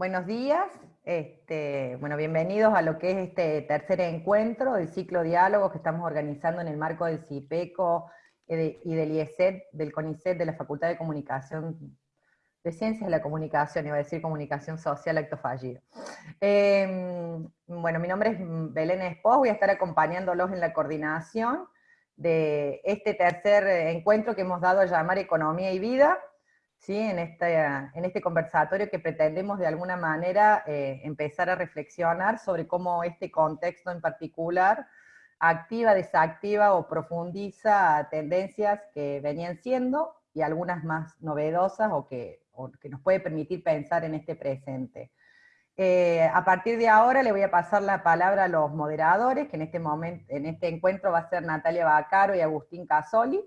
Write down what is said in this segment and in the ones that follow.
Buenos días, este, bueno, bienvenidos a lo que es este tercer encuentro del ciclo diálogo que estamos organizando en el marco del CIPECO y del IESET, del CONICET, de la Facultad de Comunicación, de Ciencias de la Comunicación, iba a decir Comunicación Social, acto fallido. Em, bueno, mi nombre es Belén Espos, voy a estar acompañándolos en la coordinación de este tercer encuentro que hemos dado a llamar Economía y Vida, ¿sí? en, este, en este conversatorio que pretendemos de alguna manera eh, empezar a reflexionar sobre cómo este contexto en particular activa, desactiva o profundiza tendencias que venían siendo y algunas más novedosas o que, que nos puede permitir pensar en este presente. Eh, a partir de ahora le voy a pasar la palabra a los moderadores, que en este, momento, en este encuentro va a ser Natalia Bacaro y Agustín Casoli,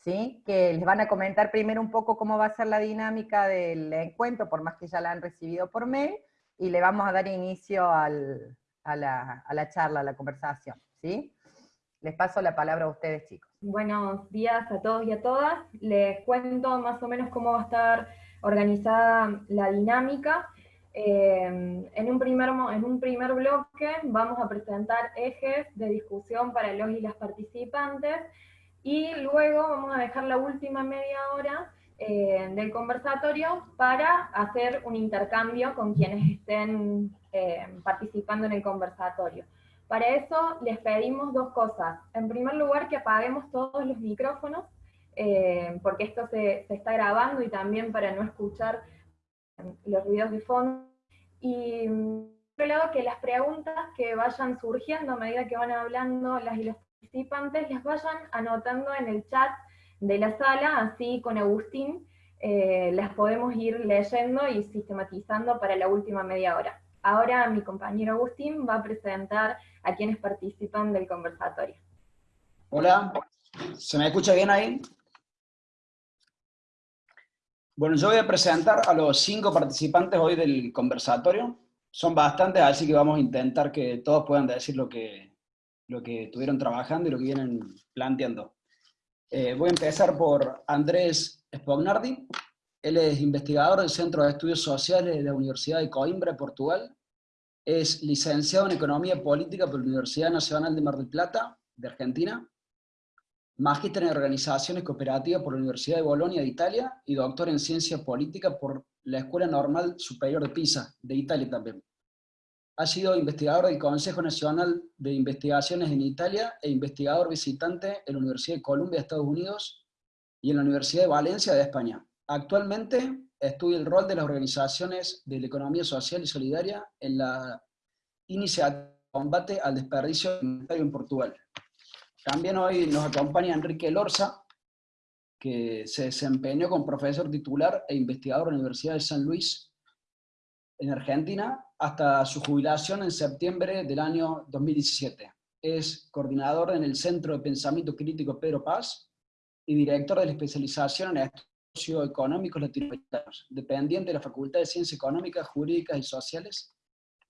¿sí? que les van a comentar primero un poco cómo va a ser la dinámica del encuentro, por más que ya la han recibido por mail, y le vamos a dar inicio a, la, charla, a la conversación. ¿sí? Les paso la palabra a ustedes, chicos. Buenos días a todos y a todas. Les cuento más o menos cómo va a estar organizada la dinámica. Eh, en, un primer, en un primer bloque vamos a presentar ejes de discusión para los y las participantes, y luego vamos a dejar la última media hora eh, del conversatorio para hacer un intercambio con quienes estén eh, participando en el conversatorio. Para eso les pedimos dos cosas. En primer lugar, que apaguemos todos los micrófonos, eh, porque esto se, se, está grabando y también para no escuchar los ruidos de fondo. Y por otro lado, que las preguntas que vayan surgiendo a medida que van hablando las ilustraciones participantes las vayan anotando en el chat de la sala, así con Agustín eh, las podemos ir leyendo y sistematizando para la última media hora. Ahora mi compañero Agustín va a presentar a quienes participan del conversatorio. Hola, ¿se me escucha bien ahí? Bueno, yo voy a presentar a los cinco participantes hoy del conversatorio. Son bastantes, así que vamos a intentar que todos puedan decir lo que, lo que estuvieron trabajando y lo que vienen planteando. Eh, voy a empezar por Andrés Spognardi. Él es investigador del Centro de Estudios Sociales de la Universidad de Coimbra, Portugal. Es licenciado en Economía Política por la Universidad Nacional de Mar del Plata, de Argentina. Magíster en Organizaciones Cooperativas por la Universidad de Bolonia, de Italia. Y doctor en Ciencia Política por la Escuela Normal Superior de Pisa, de Italia también. Ha sido investigador del Consejo Nacional de Investigaciones en Italia e investigador visitante en la Universidad de Columbia de Estados Unidos y en la Universidad de Valencia de España. Actualmente estudia el rol de las organizaciones de la economía social y solidaria en la iniciativa de combate al desperdicio alimentario en Portugal. También hoy nos acompaña Enrique Lorza, que se desempeñó como profesor titular e investigador en la Universidad de San Luis en Argentina hasta su jubilación en septiembre del año 2017. Es coordinador en el Centro de Pensamiento Crítico Pedro Paz y director de la especialización en estudios económicos latinoamericanos, dependiente de la Facultad de Ciencias Económicas, Jurídicas y Sociales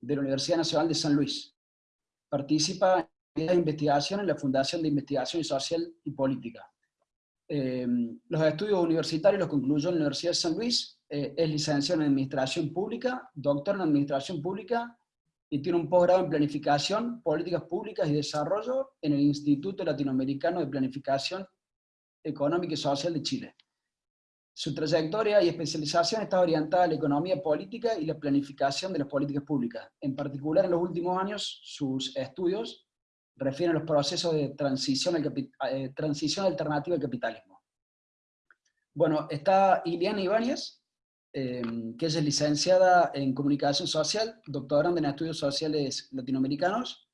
de la Universidad Nacional de San Luis. Participa en la investigación en la Fundación de Investigación Social y Política. Eh, los estudios universitarios los concluyó en la Universidad de San Luis eh, es licenciado en Administración Pública, doctor en Administración Pública, y tiene un posgrado en Planificación, Políticas Públicas y Desarrollo en el Instituto Latinoamericano de Planificación Económica y Social de Chile. Su trayectoria y especialización está orientada a la economía política y la planificación de las políticas públicas. En particular, en los últimos años, sus estudios refieren a los procesos de transición, eh, transición alternativa al capitalismo. Bueno, está Iliana Ibáñez, Em, que es licenciada en Comunicación Social, doctoranda en Estudios Sociales Latinoamericanos,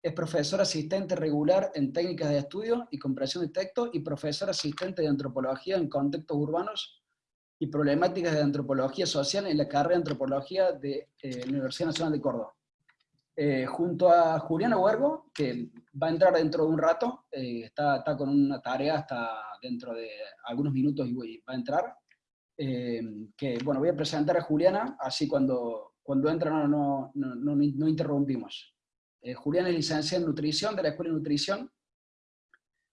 es profesora asistente regular en técnicas de estudio y comprensión de texto y profesora asistente de antropología en contextos urbanos y problemáticas de antropología social en la carrera de antropología de eh, la Universidad Nacional de Córdoba. Eh, junto a Juliana Huergo, que va a entrar dentro de un rato, eh, está, está, con una tarea hasta dentro de algunos minutos y va a entrar, eh, que, bueno, voy a presentar a Juliana, así cuando, cuando entra no, no, no, no interrumpimos. Eh, Juliana es licenciada en Nutrición de la Escuela de Nutrición,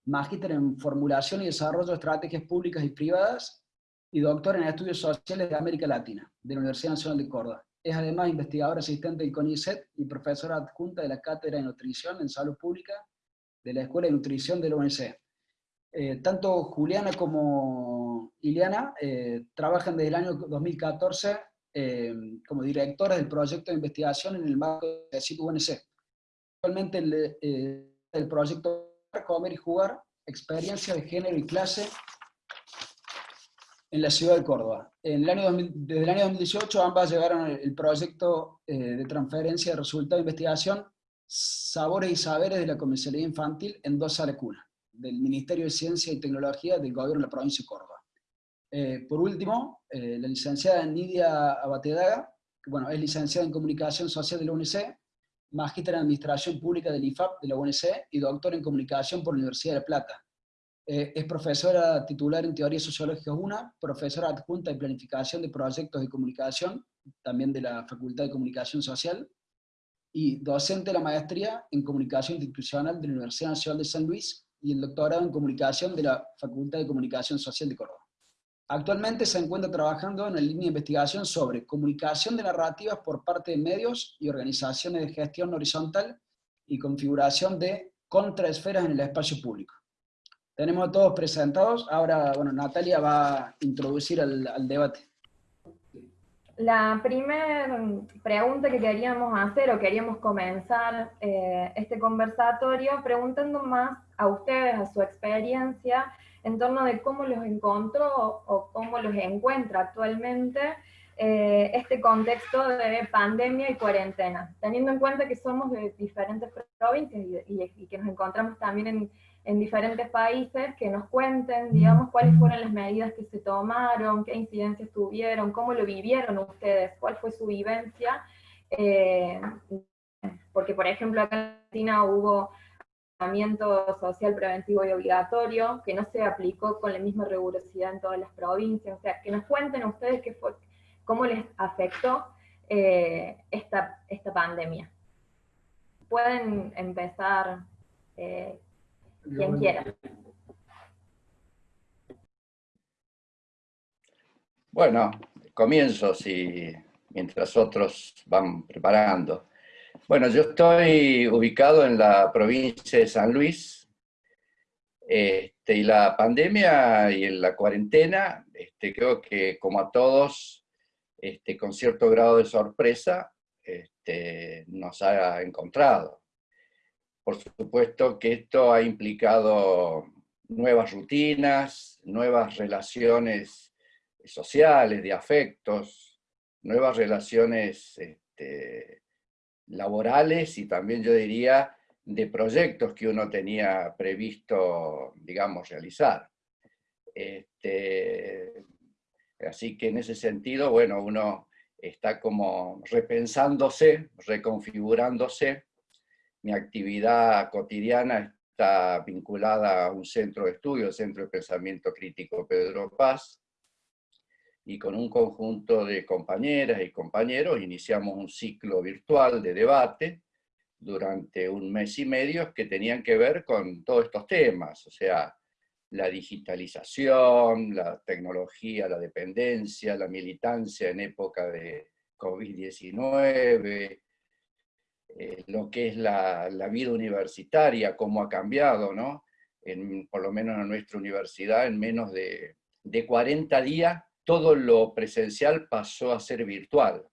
magíster en Formulación y Desarrollo de Estrategias Públicas y Privadas, y doctor en Estudios Sociales de América Latina, de la Universidad Nacional de Córdoba. es además investigadora asistente del CONICET y profesora adjunta de la Cátedra de Nutrición en Salud Pública de la Escuela de Nutrición de la UNC. Eh, tanto Juliana como Iliana eh, trabajan desde el año 2014 eh, como directoras del proyecto de investigación en el marco de CIT UNC. Actualmente el, el proyecto Comer y Jugar, experiencia de género y clase en la ciudad de Córdoba. En el año desde el año 2018 ambas llegaron el proyecto eh, de transferencia de resultados de investigación Sabores y Saberes de la Comisaría Infantil en dos salas del Ministerio de Ciencia y Tecnología del Gobierno de la Provincia de Córdoba. Eh, por último, eh, la licenciada Nidia Abatedaga, bueno, es licenciada en Comunicación Social de la UNC, magíster en Administración Pública del IFAP de la UNC y doctor en Comunicación por la Universidad de La Plata. Eh, es profesora titular en Teoría Sociológica 1, profesora adjunta en Planificación de Proyectos de Comunicación, también de la Facultad de Comunicación Social, y docente de la maestría en Comunicación Institucional de la Universidad Nacional de San Luis, y el doctorado en Comunicación de la Facultad de Comunicación Social de Córdoba. Actualmente se encuentra trabajando en la línea de investigación sobre comunicación de narrativas por parte de medios y organizaciones de gestión horizontal y configuración de contraesferas en el espacio público. Tenemos a todos presentados. Ahora, bueno, Natalia va a introducir al, debate. La primera pregunta que queríamos hacer o queríamos comenzar eh, este conversatorio preguntando más a ustedes, a su experiencia, en torno de cómo los encontró o cómo los encuentra actualmente eh, este contexto de pandemia y cuarentena, teniendo en cuenta que somos de diferentes provincias y que nos encontramos también en, en diferentes países que nos cuenten, digamos, cuáles fueron las medidas que se tomaron, qué incidencias tuvieron, cómo lo vivieron ustedes, cuál fue su vivencia, eh, porque por ejemplo acá en Argentina hubo tratamiento social preventivo y obligatorio, que no se aplicó con la misma rigurosidad en todas las provincias, o sea, que nos cuenten ustedes qué fue, cómo les afectó eh, esta, esta pandemia. Pueden empezar eh, quien quiera. Bueno, comienzo si, mientras otros van preparando. Bueno, yo estoy ubicado en la provincia de San Luis, este, y la pandemia y la cuarentena, este, creo que como a todos, este, con cierto grado de sorpresa, nos ha encontrado. Por supuesto que esto ha implicado nuevas rutinas, nuevas relaciones sociales, de afectos, nuevas relaciones laborales y también yo diría de proyectos que uno tenía previsto, digamos, realizar. Este, así que en ese sentido, bueno, uno está como repensándose, reconfigurándose, mi actividad cotidiana está vinculada a un centro de estudio, el Centro de Pensamiento Crítico Pedro Paz, y con un conjunto de compañeras y compañeros iniciamos un ciclo virtual de debate durante un mes y medio que tenían que ver con todos estos temas, o sea, la digitalización, la tecnología, la dependencia, la militancia en época de COVID-19, eh, lo que es la, vida universitaria, cómo ha cambiado, ¿no? En, por lo menos en nuestra universidad, en menos de, de 40 días, todo lo presencial pasó a ser virtual,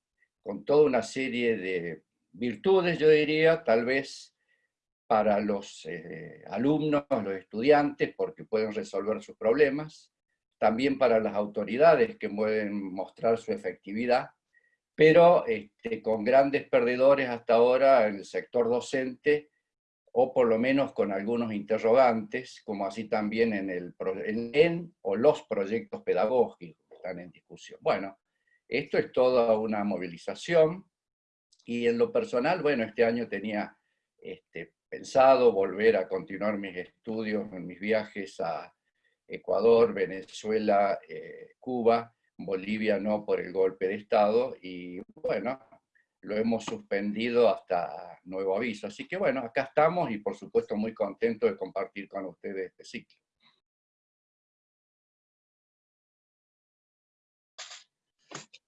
con toda una serie de virtudes, yo diría, tal vez para los eh, alumnos, los estudiantes, porque pueden resolver sus problemas, también para las autoridades que pueden mostrar su efectividad, pero este, con grandes perdedores hasta ahora en el sector docente, o por lo menos con algunos interrogantes, como así también en, el, en, o los proyectos pedagógicos están en discusión. Bueno, esto es toda una movilización, y en lo personal, bueno, este año tenía este, pensado volver a continuar mis estudios mis viajes a Ecuador, Venezuela, eh, Cuba, Bolivia no por el golpe de Estado, y bueno, lo hemos suspendido hasta nuevo aviso. Así que bueno, acá estamos y por supuesto muy contento de compartir con ustedes este ciclo.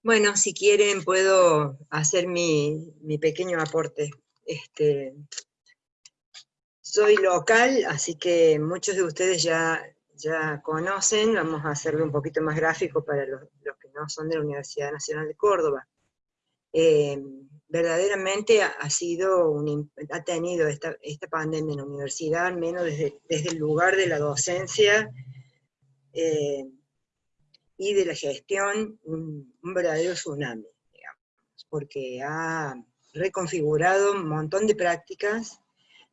Bueno, si quieren puedo hacer mi, pequeño aporte. Este, soy local, así que muchos de ustedes ya, ya conocen, vamos a hacerlo un poquito más gráfico para los, que no son de la Universidad Nacional de Córdoba. Eh, verdaderamente ha, sido ha tenido esta, pandemia en la universidad, al menos desde, el lugar de la docencia, eh, y de la gestión un, verdadero tsunami, digamos, porque ha reconfigurado un montón de prácticas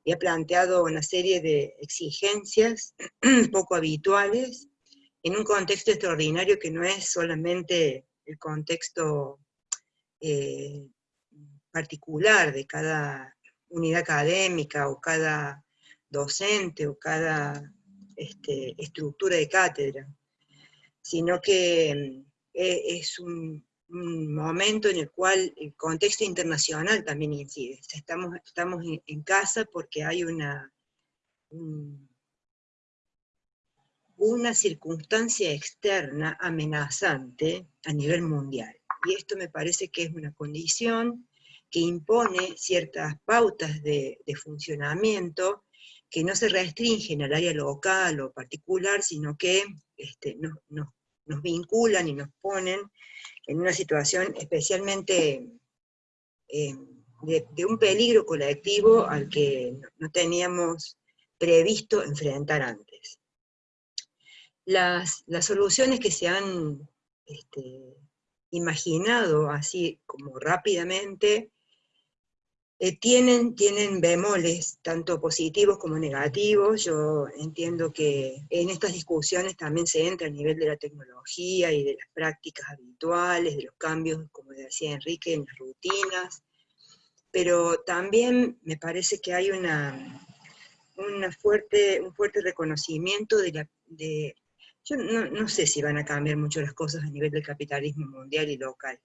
y ha planteado una serie de exigencias poco habituales en un contexto extraordinario que no es solamente el contexto eh, particular de cada unidad académica o cada docente o cada este, estructura de cátedra, sino que mm, e, es un, momento en el cual el contexto internacional también incide. Estamos, estamos en, casa porque hay una, una circunstancia externa amenazante a nivel mundial. Y esto me parece que es una condición que impone ciertas pautas de, funcionamiento que no se restringen al área local o particular, sino que este, nos vinculan y nos ponen en una situación especialmente eh, de, un peligro colectivo al que no teníamos previsto enfrentar antes. Las, soluciones que se han este, imaginado así como rápidamente eh, tienen, tienen bemoles, tanto positivos como negativos. Yo entiendo que en estas discusiones también se entra a nivel de la tecnología y de las prácticas habituales, de los cambios, como decía Enrique, en las rutinas, pero también me parece que hay una, una fuerte, un fuerte reconocimiento de la... De, yo no, no sé si van a cambiar mucho las cosas a nivel del capitalismo mundial y local,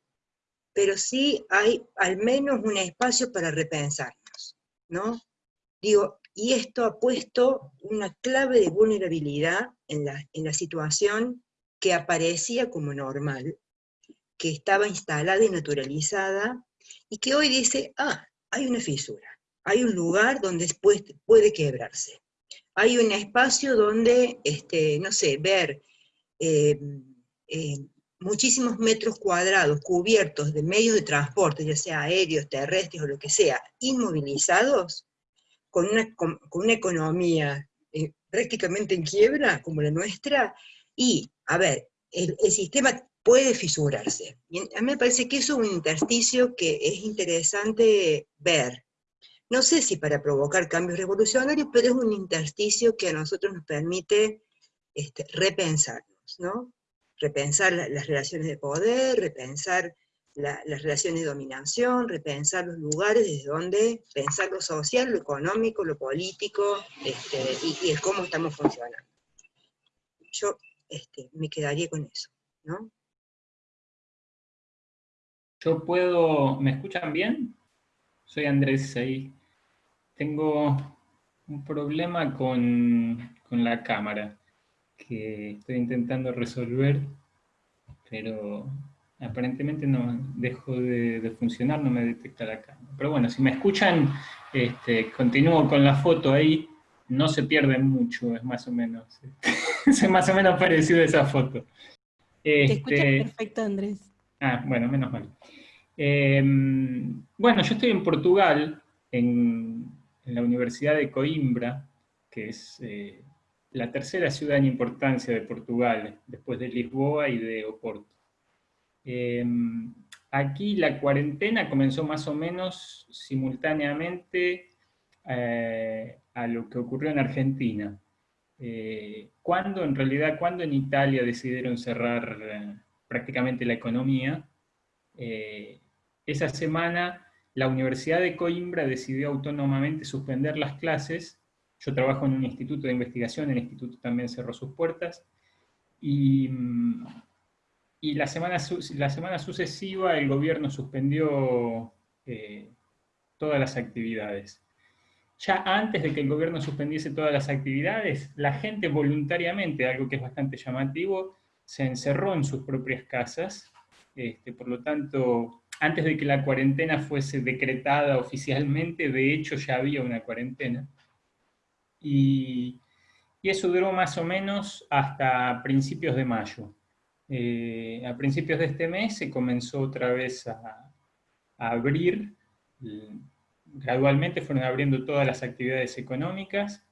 pero sí hay al menos un espacio para repensarnos, ¿no? Digo, y esto ha puesto una clave de vulnerabilidad en la, en la situación que aparecía como normal, que estaba instalada y naturalizada, y que hoy dice, ah, hay una fisura, hay un lugar donde después puede quebrarse, hay un espacio donde, este, no sé, ver eh, eh, muchísimos metros cuadrados cubiertos de medios de transporte, ya sea aéreos, terrestres o lo que sea, inmovilizados, con una, con, una economía eh, prácticamente en quiebra, como la nuestra, y, a ver, el, sistema puede fisurarse. A mí me parece que eso es un intersticio que es interesante ver. No sé si para provocar cambios revolucionarios, pero es un intersticio que a nosotros nos permite este, repensarnos, ¿no? Repensar las relaciones de poder, repensar las relaciones de dominación, repensar los lugares desde donde pensar lo social, lo económico, lo político, este, y, el cómo estamos funcionando. Yo este, me quedaría con eso, ¿no? Yo puedo, ¿me escuchan bien? Soy Andrés ahí. Tengo un problema con, con la cámara que estoy intentando resolver, pero aparentemente no dejo de, funcionar, no me detecta la cámara. Pero bueno, si me escuchan, este, continúo con la foto ahí, no se pierden mucho, es más o menos, es más o menos parecido a esa foto. Te escuchas este, perfecto, Andrés. Ah, bueno, menos mal. Em, bueno, yo estoy en Portugal, en, la Universidad de Coimbra, que es eh, la tercera ciudad en importancia de Portugal, después de Lisboa y de Oporto. Em, aquí la cuarentena comenzó más o menos simultáneamente eh, a lo que ocurrió en Argentina. Eh, ¿Cuándo, en realidad, cuando en Italia decidieron cerrar eh, prácticamente la economía? esa semana la Universidad de Coimbra decidió autónomamente suspender las clases yo trabajo en un instituto de investigación, el instituto también cerró sus puertas, y, la, semana, la semana sucesiva el gobierno suspendió eh, todas las actividades. Ya antes de que el gobierno suspendiese todas las actividades, la gente voluntariamente, algo que es bastante llamativo, se encerró en sus propias casas Este, por lo tanto, antes de que la cuarentena fuese decretada oficialmente, de hecho ya había una cuarentena. Y, eso duró más o menos hasta principios de mayo. Eh, a principios de este mes se comenzó otra vez a, abrir, gradualmente fueron abriendo todas las actividades económicas.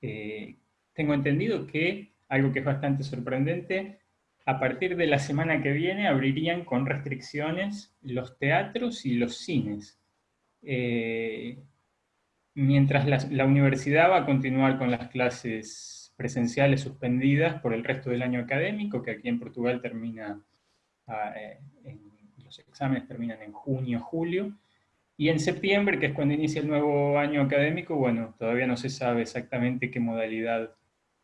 Eh, tengo entendido que, algo que es bastante sorprendente, a partir de la semana que viene abrirían con restricciones los teatros y los cines. Mientras la, universidad va a continuar con las clases presenciales suspendidas por el resto del año académico, que aquí en Portugal termina, ah, eh, los exámenes terminan en junio, julio, y en septiembre, que es cuando inicia el nuevo año académico, bueno, todavía no se sabe exactamente qué modalidad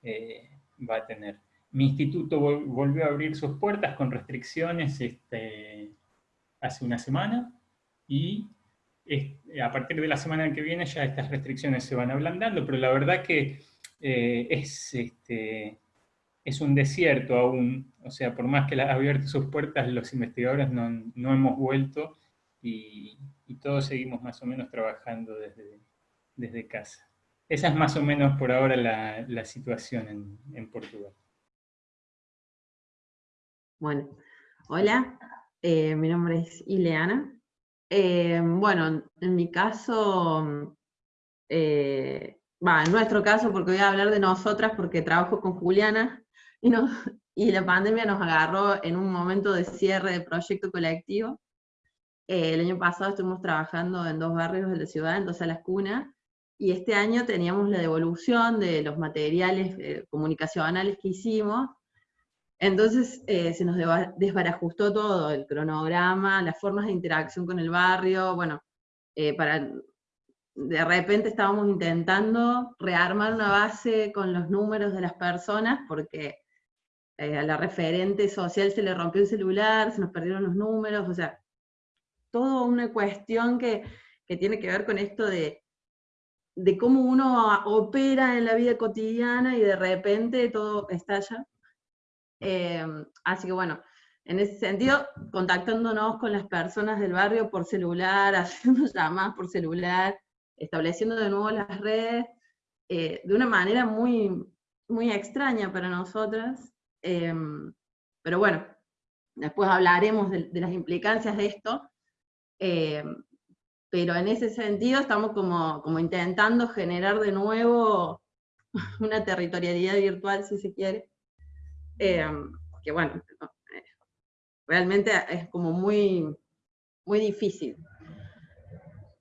eh, va a tener. Mi instituto volvió a abrir sus puertas con restricciones este, hace una semana y a partir de la semana que viene ya estas restricciones se van ablandando, pero la verdad que eh, es, este, es un desierto aún, o sea, por más que ha abierto sus puertas, los investigadores no, hemos vuelto y, todos seguimos más o menos trabajando desde, desde casa. Esa es más o menos por ahora la, situación en, en Portugal. Bueno, hola, eh, mi nombre es Ileana. Eh, bueno, en mi caso, eh, en nuestro caso, porque voy a hablar de nosotras, porque trabajo con Juliana, y, y la pandemia nos agarró en un momento de cierre de proyecto colectivo. el año pasado estuvimos trabajando en dos barrios de la ciudad, en dos salas cunas, y este año teníamos la devolución de los materiales comunicacionales que hicimos, entonces eh, se nos desbarajustó todo, el cronograma, las formas de interacción con el barrio, bueno, eh, para, de repente estábamos intentando rearmar una base con los números de las personas, porque eh, a la referente social se le rompió el celular, se nos perdieron los números, o sea, toda una cuestión que, que tiene que ver con esto de, de cómo uno opera en la vida cotidiana y de repente todo estalla. Em, así que bueno, en ese sentido, contactándonos con las personas del barrio por celular, haciendo llamadas por celular, estableciendo de nuevo las redes, eh, de una manera muy, muy extraña para nosotras. Em, pero bueno, después hablaremos de, las implicancias de esto. Em, pero en ese sentido estamos como, como intentando generar de nuevo una territorialidad virtual, si se quiere, eh, que bueno, eh, realmente es como muy, muy difícil.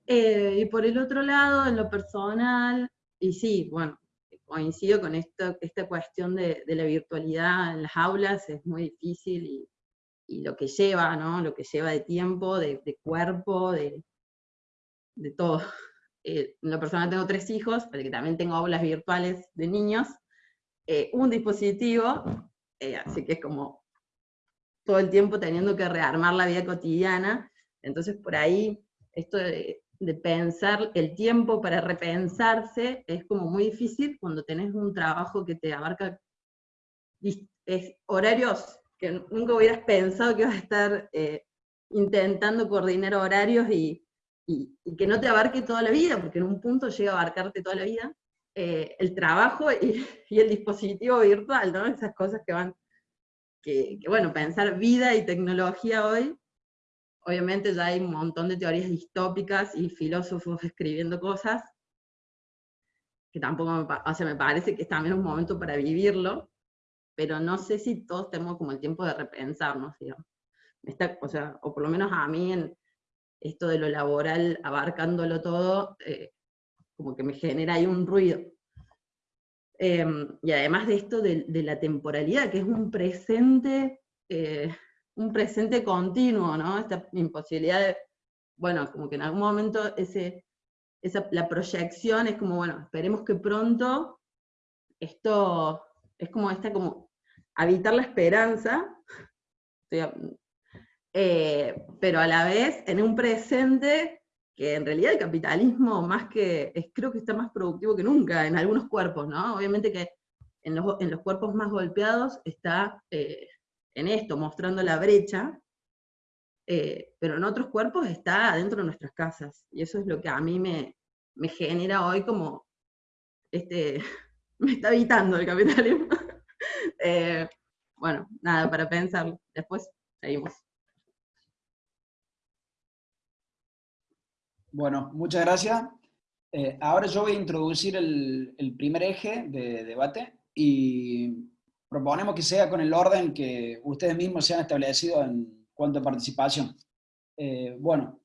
Eh, y por el otro lado, en lo personal, y sí, bueno, coincido con esto, esta cuestión de, la virtualidad en las aulas es muy difícil y, lo que lleva, ¿no? Lo que lleva de tiempo, de, cuerpo, de, de todo. en lo personal tengo tres hijos, pero que también tengo aulas virtuales de niños, un dispositivo eh, así que es como todo el tiempo teniendo que rearmar la vida cotidiana, entonces por ahí esto de, pensar el tiempo para repensarse es como muy difícil cuando tenés un trabajo que te abarca horarios que nunca hubieras pensado que ibas a estar eh, intentando coordinar horarios y, que no te abarque toda la vida, porque en un punto llega a abarcarte toda la vida, eh, el trabajo y, el dispositivo virtual, ¿no? Esas cosas que van, que, bueno, pensar vida y tecnología hoy, obviamente ya hay un montón de teorías distópicas y filósofos escribiendo cosas, que tampoco me, o sea, me parece que es también un momento para vivirlo, pero no sé si todos tenemos como el tiempo de repensarnos, digamos. o, sea, o por lo menos a mí esto de lo laboral, abarcándolo todo, eh, como que me genera ahí un ruido. Em, y además de esto de, la temporalidad, que es un presente, eh, un presente continuo, ¿no? Esta imposibilidad de, bueno, como que en algún momento ese, esa, la proyección es como, bueno, esperemos que pronto esto es como esta, como habitar la esperanza, eh, pero a la vez en un presente que en realidad el capitalismo más que, es, creo que está más productivo que nunca en algunos cuerpos, ¿no? Obviamente que en los, en los cuerpos más golpeados está eh, en esto, mostrando la brecha, eh, pero en otros cuerpos está dentro de nuestras casas. Y eso es lo que a mí me, me genera hoy como, este, me está evitando el capitalismo. Eh, bueno, nada, para pensar. Después seguimos. Bueno, muchas gracias. Eh, ahora yo voy a introducir el, el, primer eje de debate y proponemos que sea con el orden que ustedes mismos se han establecido en cuanto a participación. Eh, bueno,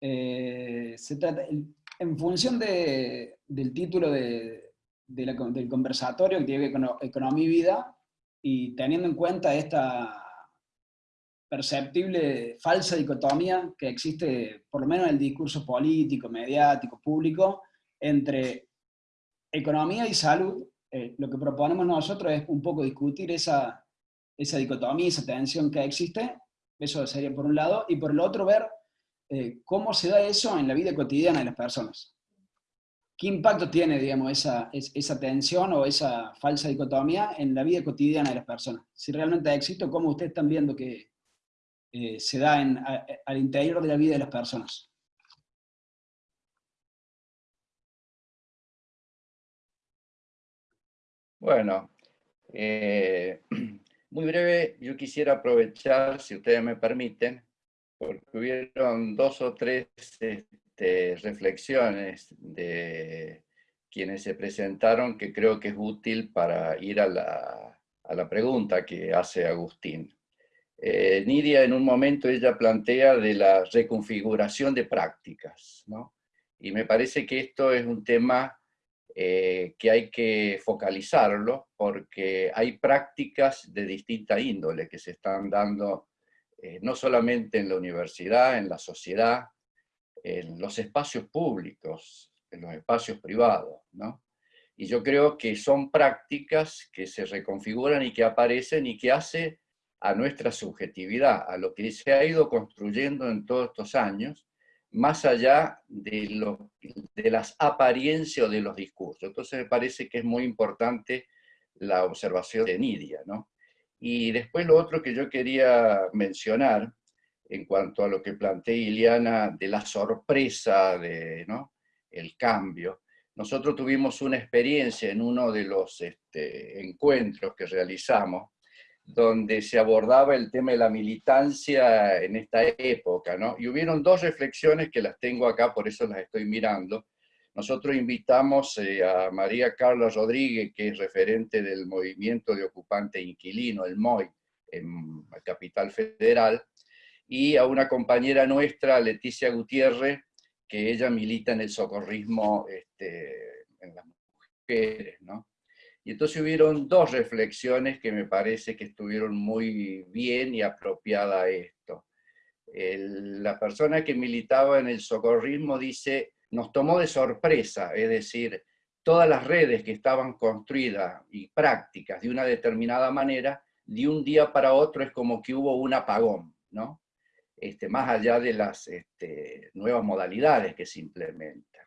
eh, se trata, en función de, del título de, de la, del conversatorio que tiene que ver con economía y vida, y teniendo en cuenta esta perceptible falsa dicotomía que existe, por lo menos en el discurso político, mediático, público, entre economía y salud, eh, lo que proponemos nosotros es un poco discutir esa, esa dicotomía, esa tensión que existe, eso sería por un lado, y por el otro ver eh, cómo se da eso en la vida cotidiana de las personas. ¿Qué impacto tiene, digamos, esa, esa tensión o esa falsa dicotomía en la vida cotidiana de las personas? Si realmente existe, ¿cómo ustedes están viendo que eh, se da en, al interior de la vida de las personas? Bueno, eh, muy breve, yo quisiera aprovechar, si ustedes me permiten, porque hubieron dos o tres este, reflexiones de quienes se presentaron que creo que es útil para ir a la, a la pregunta que hace Agustín. Eh, Nidia en un momento ella plantea de la reconfiguración de prácticas, ¿no? Y me parece que esto es un tema eh, que hay que focalizarlo porque hay prácticas de distinta índole que se están dando eh, no solamente en la universidad, en la sociedad, en los espacios públicos, en los espacios privados, ¿no? Y yo creo que son prácticas que se reconfiguran y que aparecen y que hace a nuestra subjetividad, a lo que se ha ido construyendo en todos estos años, más allá de, las apariencias o de los discursos. Entonces me parece que es muy importante la observación de Nidia. ¿no? Y después lo otro que yo quería mencionar, en cuanto a lo que plantea Iliana, de la sorpresa, de, ¿no? el cambio. Nosotros tuvimos una experiencia en uno de los este, encuentros que realizamos, donde se abordaba el tema de la militancia en esta época, ¿no? Y hubieron dos reflexiones que las tengo acá, por eso las estoy mirando. Nosotros invitamos eh, a María Carla Rodríguez, que es referente del movimiento de ocupante inquilino, el MOI, en capital federal, y a una compañera nuestra, Leticia Gutiérrez, que ella milita en el socorrismo este, en las mujeres, ¿no? Y entonces hubieron dos reflexiones que me parece que estuvieron muy bien y apropiada a esto. la persona que militaba en el socorrismo dice, nos tomó de sorpresa, es decir, todas las redes que estaban construidas y prácticas de una determinada manera, de un día para otro es como que hubo un apagón, ¿no? Este, más allá de las este, nuevas modalidades que se implementan.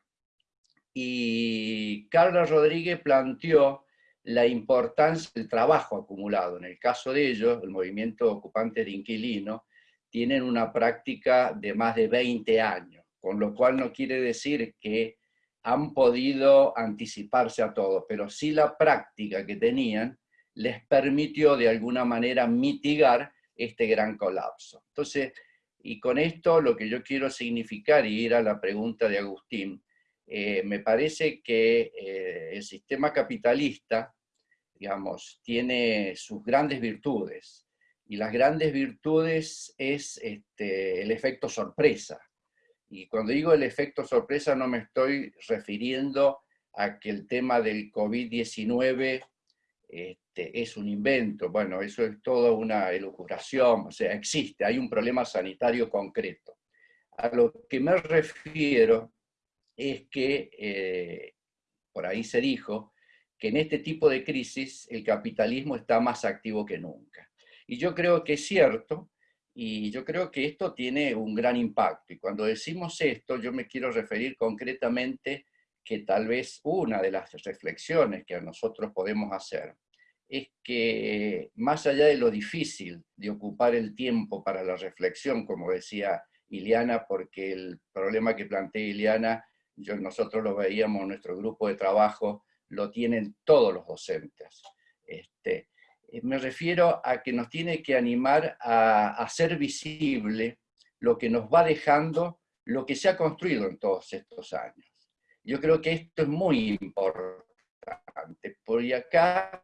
Y Carla Rodríguez planteó la importancia del trabajo acumulado. En el caso de ellos, el movimiento ocupante de inquilino, tienen una práctica de más de 20 años, con lo cual no quiere decir que han podido anticiparse a todo, pero sí la práctica que tenían les permitió de alguna manera mitigar este gran colapso. Entonces, y con esto lo que yo quiero significar y ir a la pregunta de Agustín, eh, me parece que eh, el sistema capitalista digamos, tiene sus grandes virtudes. Y las grandes virtudes es este, el efecto sorpresa. Y cuando digo el efecto sorpresa no me estoy refiriendo a que el tema del COVID-19 este, es un invento. Bueno, eso es toda una elucubración, o sea, existe, hay un problema sanitario concreto. A lo que me refiero es que, eh, por ahí se dijo, que en este tipo de crisis el capitalismo está más activo que nunca. Y yo creo que es cierto, y yo creo que esto tiene un gran impacto. Y cuando decimos esto, yo me quiero referir concretamente que tal vez una de las reflexiones que nosotros podemos hacer es que más allá de lo difícil de ocupar el tiempo para la reflexión, como decía Iliana, porque el problema que plantea Iliana, yo, nosotros lo veíamos en nuestro grupo de trabajo, lo tienen todos los docentes. Este, eh, me refiero a que nos tiene que animar a hacer visible lo que nos va dejando, lo que se ha construido en todos estos años. Yo creo que esto es muy importante, porque acá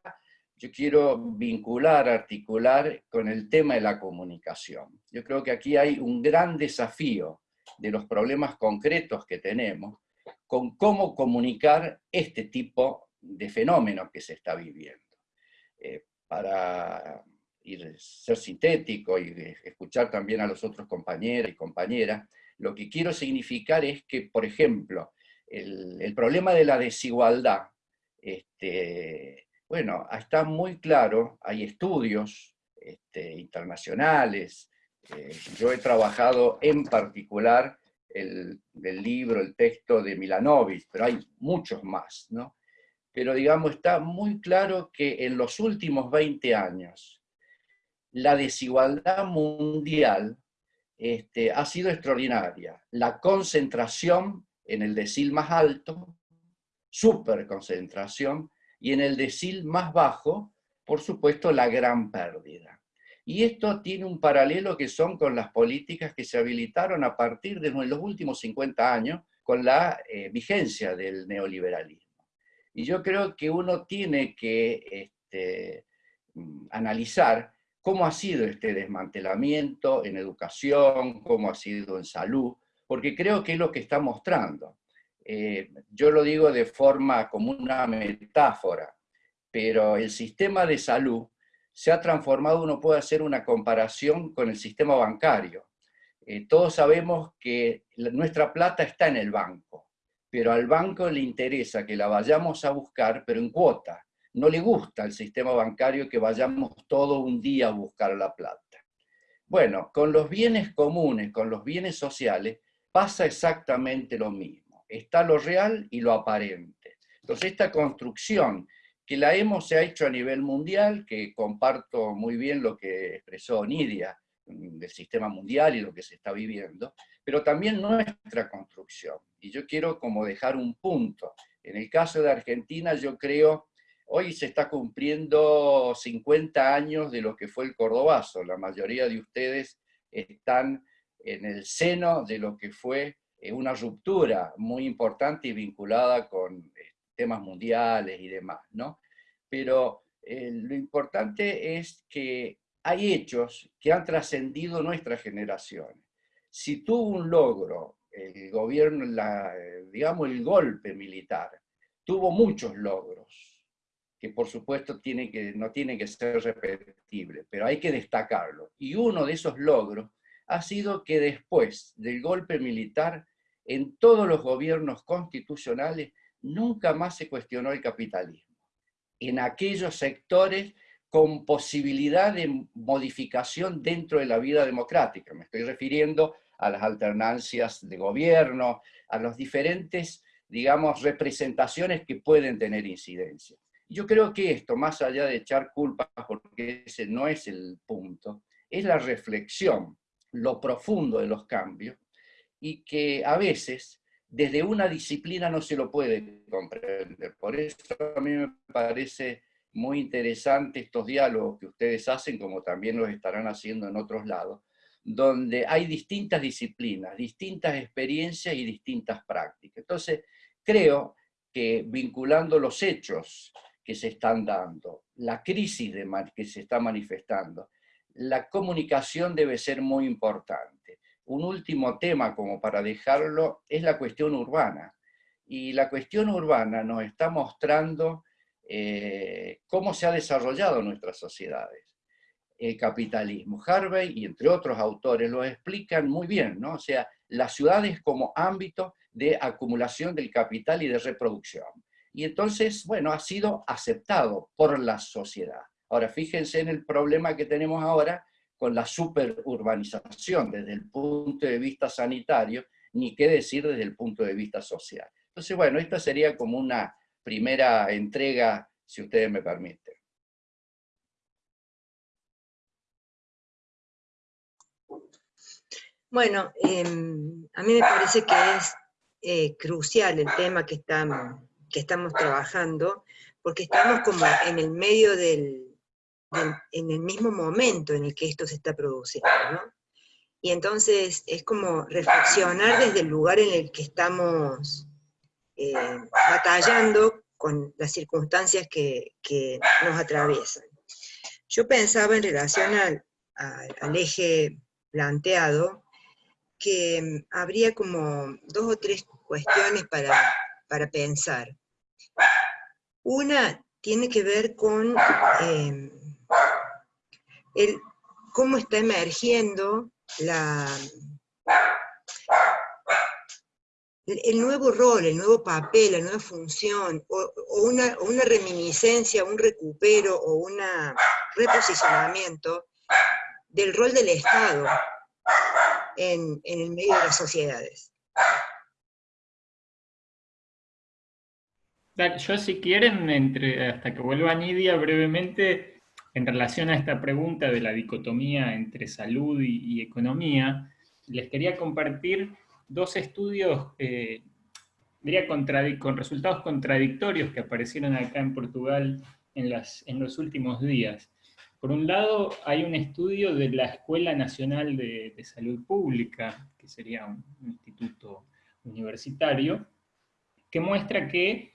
yo quiero vincular, articular con el tema de la comunicación. Yo creo que aquí hay un gran desafío de los problemas concretos que tenemos con cómo comunicar este tipo de fenómenos que se está viviendo. Eh, para ser sintético y escuchar también a los otros compañeros y compañeras, lo que quiero significar es que, por ejemplo, el, problema de la desigualdad, este, bueno, está muy claro, hay estudios este, internacionales, eh, yo he trabajado en particular el, libro, el texto de Milanovic, pero hay muchos más, ¿no? Pero digamos, está muy claro que en los últimos 20 años, la desigualdad mundial este, ha sido extraordinaria. La concentración en el decil más alto, superconcentración, y en el decil más bajo, por supuesto, la gran pérdida. Y esto tiene un paralelo que son con las políticas que se habilitaron a partir de los últimos 50 años con la eh, vigencia del neoliberalismo. Y yo creo que uno tiene que este, mm, analizar cómo ha sido este desmantelamiento en educación, cómo ha sido en salud, porque creo que es lo que está mostrando. Eh, yo lo digo de forma como una metáfora, pero el sistema de salud se ha transformado, uno puede hacer una comparación con el sistema bancario. Eh, todos sabemos que nuestra plata está en el banco, pero al banco le interesa que la vayamos a buscar, pero en cuota no le gusta al sistema bancario que vayamos todo un día a buscar la plata. Bueno, con los bienes comunes, con los bienes sociales, pasa exactamente lo mismo. Está lo real y lo aparente. Entonces esta construcción que la hemos hecho a nivel mundial, que comparto muy bien lo que expresó Nidia mm, del sistema mundial y lo que se está viviendo, pero también nuestra construcción. Y yo quiero como dejar un punto. En el caso de Argentina yo creo Hoy se está cumpliendo 50 años de lo que fue el Cordobazo. La mayoría de ustedes están en el seno de lo que fue eh, una ruptura muy importante y vinculada con temas mundiales y demás, ¿no? Pero eh, lo importante es que hay hechos que han trascendido nuestras generaciones. Si tuvo un logro el gobierno, digamos el golpe militar, tuvo muchos logros, que por supuesto tiene que, no tiene que ser repetible, pero hay que destacarlo. Y uno de esos logros ha sido que después del golpe militar, en todos los gobiernos constitucionales, nunca más se cuestionó el capitalismo. En aquellos sectores con posibilidad de modificación dentro de la vida democrática. Me estoy refiriendo a las alternancias de gobierno, a las diferentes, digamos, representaciones que pueden tener incidencia. Yo creo que esto, más allá de echar culpas, porque ese no es el punto, es la reflexión, lo profundo de los cambios, y que a veces desde una disciplina no se lo puede comprender. Por eso a mí me parece muy interesante estos diálogos que ustedes hacen, como también los estarán haciendo en otros lados, donde hay distintas disciplinas, distintas experiencias y distintas prácticas. Entonces, creo que vinculando los hechos que se están dando, la crisis que se está manifestando, la comunicación debe ser muy importante. Un último tema, como para dejarlo, es la cuestión urbana. Y la cuestión urbana nos está mostrando eh, cómo se ha desarrollado nuestras sociedades. El capitalismo. Harvey y entre otros autores lo explican muy bien, ¿no? O sea, las ciudades como ámbito de acumulación del capital y de reproducción y entonces, bueno, ha sido aceptado por la sociedad. Ahora, fíjense en el problema que tenemos ahora con la superurbanización desde el punto de vista sanitario, ni qué decir desde el punto de vista social. Entonces, bueno, esta sería como una primera entrega, si ustedes me permiten. Bueno, em, a mí me parece que es eh, crucial el tema que estamos, que estamos trabajando, porque estamos como en el medio del, en el mismo momento en el que esto se está produciendo, ¿no? Y entonces es como reflexionar desde el lugar en el que estamos eh, batallando con las circunstancias que, nos atraviesan. Yo pensaba en relación al, al eje planteado, que mm, habría como dos o tres cuestiones para, para pensar. Una tiene que ver con em, cómo está emergiendo el nuevo rol, el nuevo papel, la nueva función, o, una, reminiscencia, un recupero o un reposicionamiento del rol del Estado en, el medio de las sociedades. Yo si quieren, entre, hasta que vuelva Nidia brevemente, en relación a esta pregunta de la dicotomía entre salud y, economía, les quería compartir dos estudios, eh, diría, con resultados contradictorios que aparecieron acá en Portugal en, los últimos días. Por un lado, hay un estudio de la Escuela Nacional de, Salud Pública, que sería un, instituto universitario, que muestra que,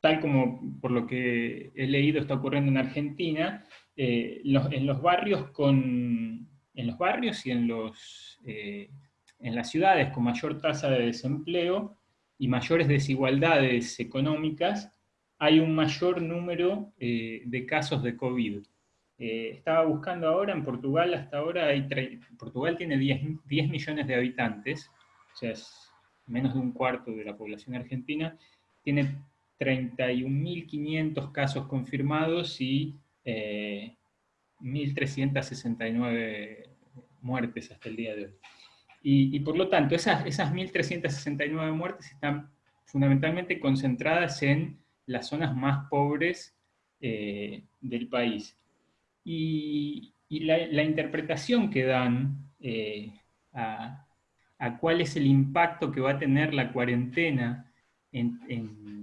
tal como por lo que he leído está ocurriendo en Argentina, eh, en los barrios con en los barrios y en, los, eh, en las ciudades con mayor tasa de desempleo y mayores desigualdades económicas, hay un mayor número eh, de casos de COVID. Estaba buscando ahora, en Portugal hasta ahora, hay Portugal tiene 10, 10, millones de habitantes, o sea, es menos de un cuarto de la población argentina, tiene 31.500 casos confirmados y 1.369 eh, muertes hasta el día de hoy. Y, por lo tanto, esas, esas 1.369 muertes están fundamentalmente concentradas en las zonas más pobres eh, del país. Y, la, interpretación que dan eh, a, cuál es el impacto que va a tener la cuarentena en, en,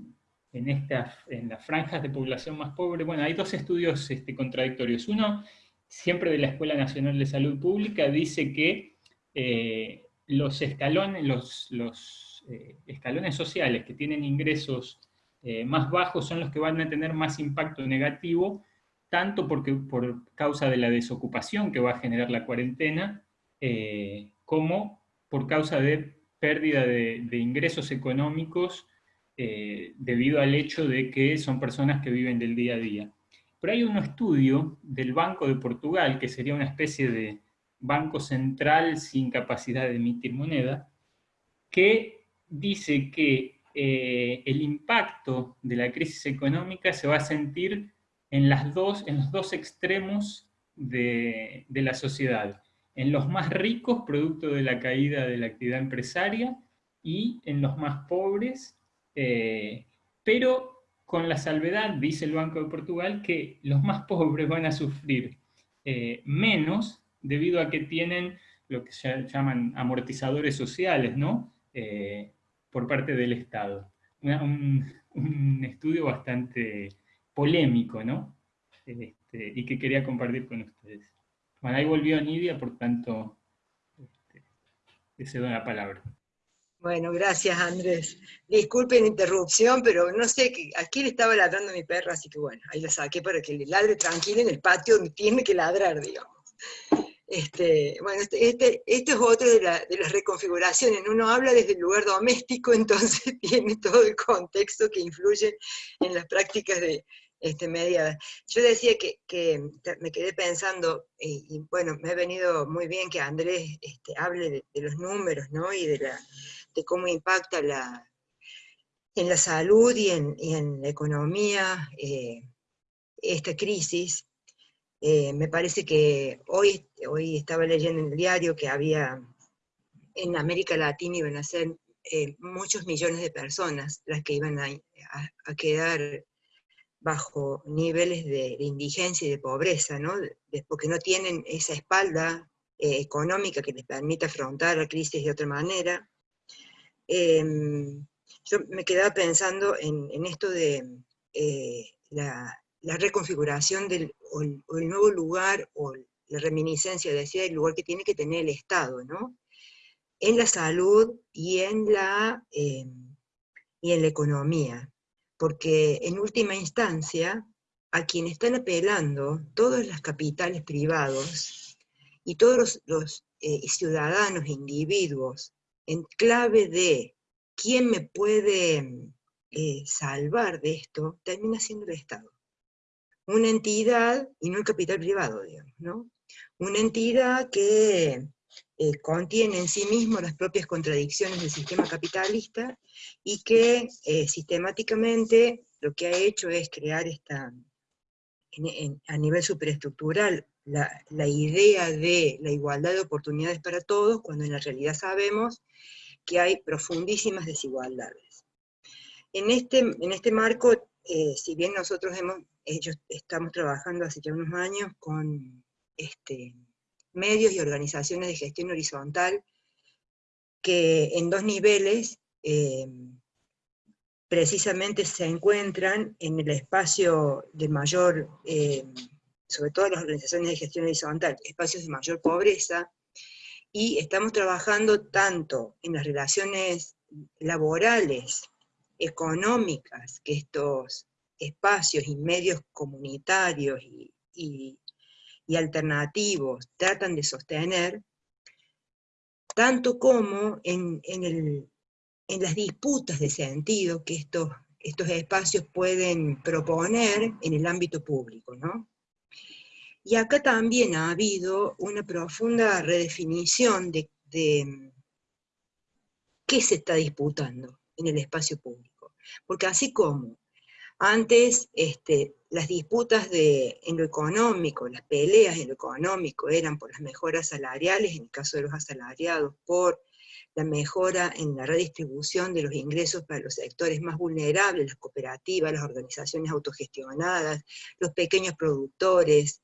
en las franjas de población más pobre, bueno, hay dos estudios este, contradictorios. Uno, siempre de la Escuela Nacional de Salud Pública, dice que eh, los, escalones, los, eh, escalones sociales que tienen ingresos más bajos son los que van a tener más impacto negativo tanto porque, por causa de la desocupación que va a generar la cuarentena, eh, como por causa de pérdida de, ingresos económicos eh, debido al hecho de que son personas que viven del día a día. Pero hay un estudio del Banco de Portugal, que sería una especie de banco central sin capacidad de emitir moneda, que dice que eh, el impacto de la crisis económica se va a sentir en, las dos, en los dos extremos de, la sociedad. En los más ricos, producto de la caída de la actividad empresaria, y en los más pobres, eh, pero con la salvedad, dice el Banco de Portugal, que los más pobres van a sufrir eh, menos debido a que tienen lo que se llaman amortizadores sociales, ¿no? Eh, por parte del Estado. un, estudio bastante polémico, ¿no? Este, y que quería compartir con ustedes. Bueno, ahí volvió Nidia, por tanto, este, le cedo la palabra. Bueno, gracias Andrés. Disculpen la interrupción, pero no sé, aquí le estaba ladrando mi perra, así que bueno, ahí la saqué para que le ladre tranquilo en el patio donde tiene que ladrar, digamos. Este, bueno, este, este, este es otro de, de, las reconfiguraciones. Uno habla desde el lugar doméstico, entonces tiene todo el contexto que influye en las prácticas de, este, media. Yo decía que, me quedé pensando, y, bueno, me ha venido muy bien que Andrés este, hable de, los números, ¿no? Y de, la, de cómo impacta la, en la salud y en, la economía eh, esta crisis. Eh, me parece que hoy, hoy estaba leyendo en el diario que había en América Latina iban a ser eh, muchos millones de personas las que iban a, quedar bajo niveles de, indigencia y de pobreza, ¿no? porque no tienen esa espalda económica que les permita afrontar la crisis de otra manera. Em, yo me quedaba pensando en, esto de eh, la, reconfiguración del el, nuevo lugar o la reminiscencia, decía, del lugar que tiene que tener el Estado, ¿no? En la salud y en la, em, y en la economía. Porque en última instancia, a quien están apelando todos los capitales privados y todos los, eh, ciudadanos e individuos en clave de quién me puede eh, salvar de esto, termina siendo el Estado. Una entidad, y no el capital privado, digamos, ¿no? Una entidad que eh, contiene en sí mismo las propias contradicciones del sistema capitalista y que sistemáticamente lo que ha hecho es crear esta, a nivel superestructural la, idea de la igualdad de oportunidades para todos, cuando en la realidad sabemos que hay profundísimas desigualdades. En este, en este marco, eh, si bien nosotros hemos, ellos estamos trabajando hace ya unos años con este, medios y organizaciones de gestión horizontal, que en dos niveles eh, precisamente se encuentran en el espacio de mayor, eh, sobre todo las organizaciones de gestión horizontal, espacios de mayor pobreza, y estamos trabajando tanto en las relaciones laborales, económicas, que estos espacios y medios comunitarios y, alternativos tratan de sostener, tanto como en, en el en las disputas de sentido que estos, estos espacios pueden proponer en el ámbito público. ¿no? Y acá también ha habido una profunda redefinición de, qué se está disputando en el espacio público. Porque así como antes este, las disputas de, en lo económico, las peleas en lo económico eran por las mejoras salariales, en el caso de los asalariados, por la mejora en la redistribución de los ingresos para los sectores más vulnerables, las cooperativas, las organizaciones autogestionadas, los pequeños productores,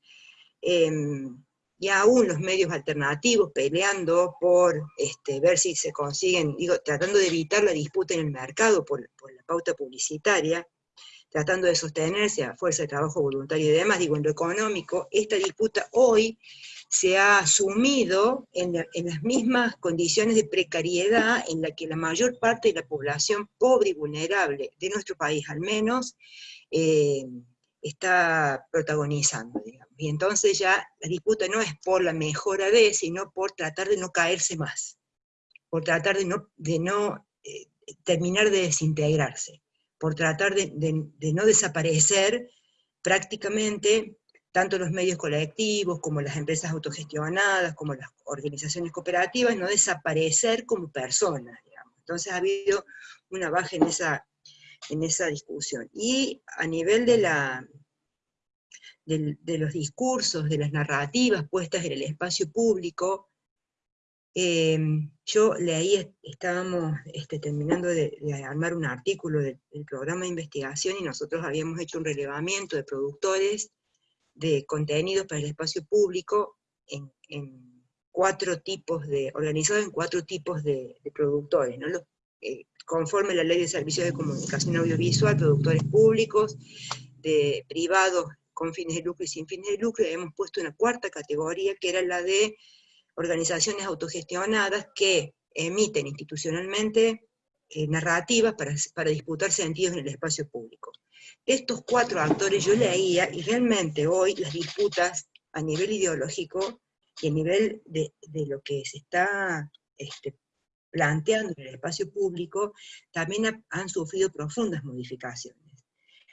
em, y aún los medios alternativos peleando por este, ver si se consiguen, digo, tratando de evitar la disputa en el mercado por, por la pauta publicitaria, tratando de sostenerse a fuerza de trabajo voluntario y demás, digo, en lo económico, esta disputa hoy se ha sumido en, las mismas condiciones de precariedad en la que la mayor parte de la población pobre y vulnerable de nuestro país al menos eh, está protagonizando. Y entonces ya la disputa no es por la mejora de, sino por tratar de no caerse más, por tratar de no, de no eh, terminar de desintegrarse, por tratar de, de no desaparecer prácticamente tanto los medios colectivos, como las empresas autogestionadas, como las organizaciones cooperativas, no desaparecer como personas, Entonces ha habido una baja en esa, en esa discusión. Y a nivel de, la, de, los discursos, de las narrativas puestas en el espacio público, em, yo leí, estábamos este, terminando de, armar un artículo del programa de investigación y nosotros habíamos hecho un relevamiento de productores de contenidos para el espacio público en, cuatro tipos de, organizado en cuatro tipos de, productores, ¿no? Eh, conforme la ley de servicios de comunicación audiovisual, productores públicos, de privados con fines de lucro y sin fines de lucro, hemos puesto una cuarta categoría que era la de organizaciones autogestionadas que emiten institucionalmente eh, narrativas para, para disputar sentidos en el espacio público. Estos cuatro actores yo leía, y realmente hoy las disputas a nivel ideológico y a nivel de, lo que se está este, planteando en el espacio público, también han sufrido profundas modificaciones.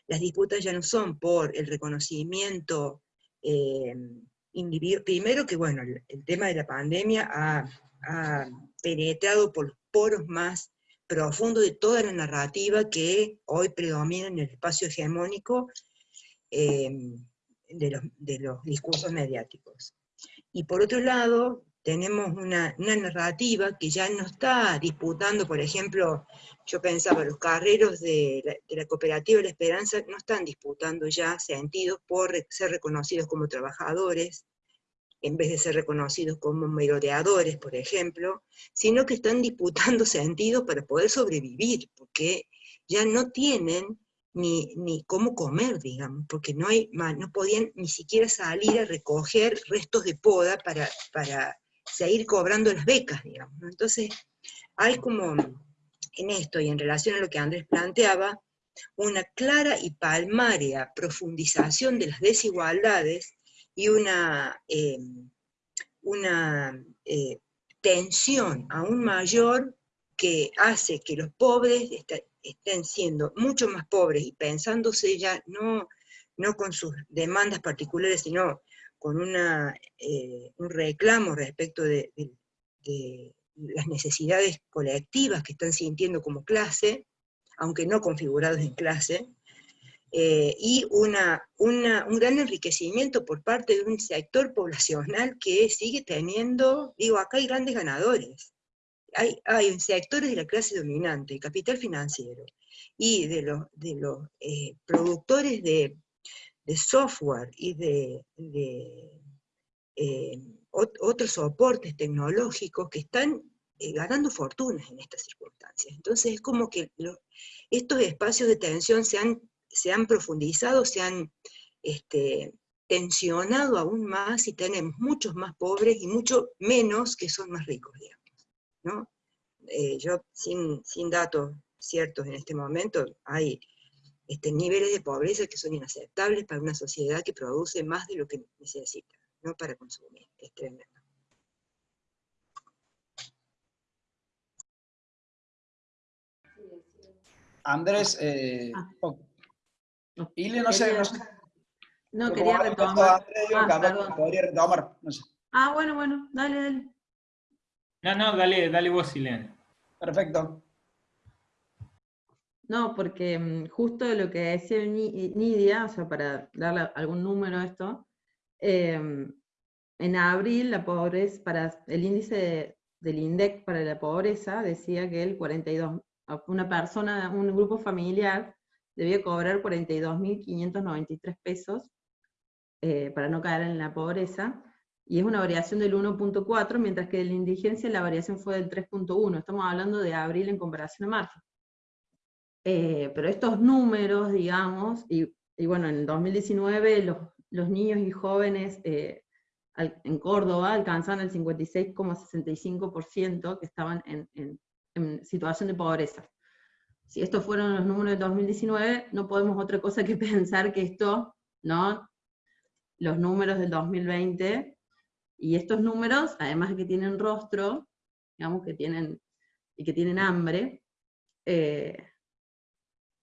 Las disputas ya no son por el reconocimiento eh, individual, primero que bueno, el, tema de la pandemia ha, ha penetrado por los poros más profundo de toda la narrativa que hoy predomina en el espacio hegemónico em, de, los, discursos mediáticos. Y por otro lado, tenemos una, narrativa que ya no está disputando, por ejemplo, yo pensaba, los carreros de la, de la cooperativa La Esperanza no están disputando ya sentidos por ser reconocidos como trabajadores, en vez de ser reconocidos como merodeadores, por ejemplo, sino que están disputando sentido para poder sobrevivir, porque ya no tienen ni, ni cómo comer, digamos, porque no, hay, no podían ni siquiera salir a recoger restos de poda para, para seguir cobrando las becas, digamos. Entonces, hay como en esto, y en relación a lo que Andrés planteaba, una clara y palmaria profundización de las desigualdades y una, eh, una eh, tensión aún mayor que hace que los pobres estén siendo mucho más pobres y pensándose ya no, no con sus demandas particulares, sino con una, eh, un reclamo respecto de, de, las necesidades colectivas que están sintiendo como clase, aunque no configurados en clase, eh, y una, un gran enriquecimiento por parte de un sector poblacional que sigue teniendo, digo, acá hay grandes ganadores. Hay, hay sectores de la clase dominante, el capital financiero, y de los, de los eh, productores de, de, software y de, de eh, otros soportes tecnológicos que están ganando fortunas en estas circunstancias. Entonces es como que estos espacios de tensión se han se han profundizado, se han este, tensionado aún más y tenemos muchos más pobres y mucho menos que son más ricos, digamos. Eh, yo, sin, sin, datos ciertos en este momento, hay este, niveles de pobreza que son inaceptables para una sociedad que produce más de lo que necesita, no para consumir. Es tremendo. Andrés, eh, ah. Ile, no sé, no sé. No, quería retomar. ah, podría retomar, no sé. Ah, bueno, bueno, dale, dale. No, no, dale, dale vos, Ileana. Perfecto. No, porque mm, justo lo que decía Nidia, o sea, para darle algún número a esto, em, en abril la pobreza, para el índice del INDEC para la pobreza, decía que el 42, una persona, un grupo familiar debía cobrar 42.593 pesos eh, para no caer en la pobreza, y es una variación del 1.4, mientras que en la indigencia la variación fue del 3.1, estamos hablando de abril en comparación a marzo. Eh, pero estos números, digamos, y, bueno, en 2019 los, los niños y jóvenes eh, en Córdoba alcanzaban el 56,65% que estaban en situación de pobreza si estos fueron los números de 2019, no podemos otra cosa que pensar que esto, ¿no? Los números del 2020, y estos números, además de que tienen rostro, digamos que tienen, y que tienen hambre, eh,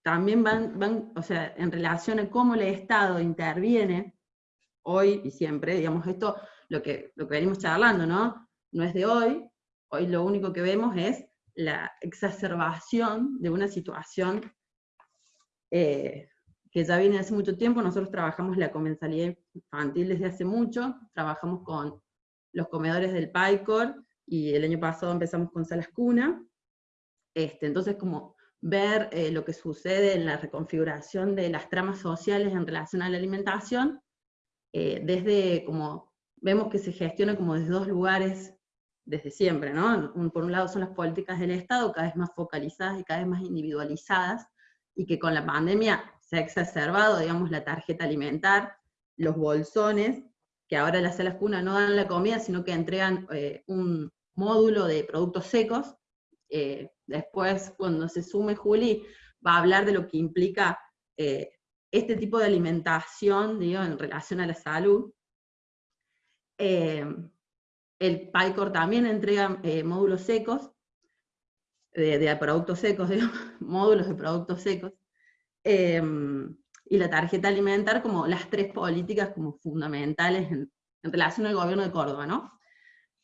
también van, van, o sea, en relación a cómo el Estado interviene, hoy y siempre, digamos, esto, lo que, lo que venimos charlando, ¿no? No es de hoy, hoy lo único que vemos es la exacerbación de una situación eh, que ya viene hace mucho tiempo. Nosotros trabajamos la comensalidad infantil desde hace mucho, trabajamos con los comedores del PAICOR, y el año pasado empezamos con Salas Cuna. Este, entonces, como ver eh, lo que sucede en la reconfiguración de las tramas sociales en relación a la alimentación, eh, desde como vemos que se gestiona como desde dos lugares desde siempre, ¿no? Por un lado son las políticas del Estado cada vez más focalizadas y cada vez más individualizadas, y que con la pandemia se ha exacerbado, digamos, la tarjeta alimentar, los bolsones, que ahora las salas cuna no dan la comida, sino que entregan eh, un módulo de productos secos. Eh, después, cuando se sume Juli, va a hablar de lo que implica eh, este tipo de alimentación, digo, en relación a la salud. El PyCore también entrega eh, módulos secos, de, productos secos, módulos de productos secos, em, y la tarjeta alimentar como las tres políticas como fundamentales en, relación al gobierno de Córdoba, ¿no?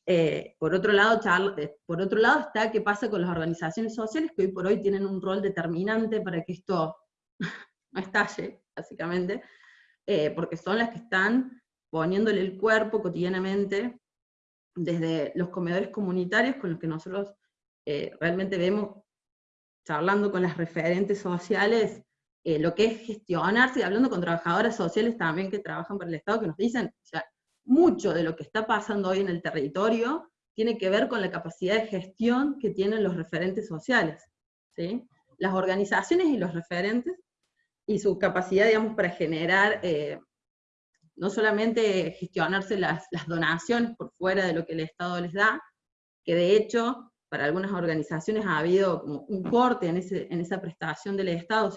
Eh, por, otro lado, eh, por otro lado está qué pasa con las organizaciones sociales que hoy por hoy tienen un rol determinante para que esto no estalle, básicamente, porque son las que están poniéndole el cuerpo cotidianamente desde los comedores comunitarios con los que nosotros eh, realmente vemos, charlando con las referentes sociales, eh, lo que es gestionarse, hablando con trabajadoras sociales también que trabajan para el Estado, que nos dicen, o sea, mucho de lo que está pasando hoy en el territorio tiene que ver con la capacidad de gestión que tienen los referentes sociales. ¿sí? Las organizaciones y los referentes, y su capacidad, digamos, para generar, eh, no solamente gestionarse las, donaciones por fuera de lo que el Estado les da, que de hecho, para algunas organizaciones ha habido como un corte en, esa prestación del Estado,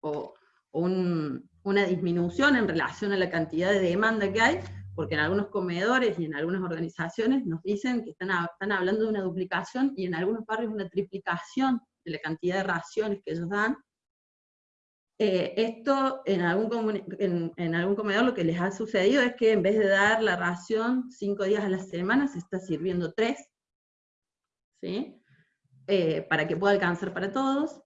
o o, una disminución en relación a la cantidad de demanda que hay, porque en algunos comedores y en algunas organizaciones nos dicen que están, están hablando de una duplicación y en algunos barrios una triplicación de la cantidad de raciones que ellos dan. Eh, esto en algún, comedor lo que les ha sucedido es que en vez de dar la ración cinco días a la semana, se está sirviendo tres, ¿sí? Eh, para que pueda alcanzar para todos.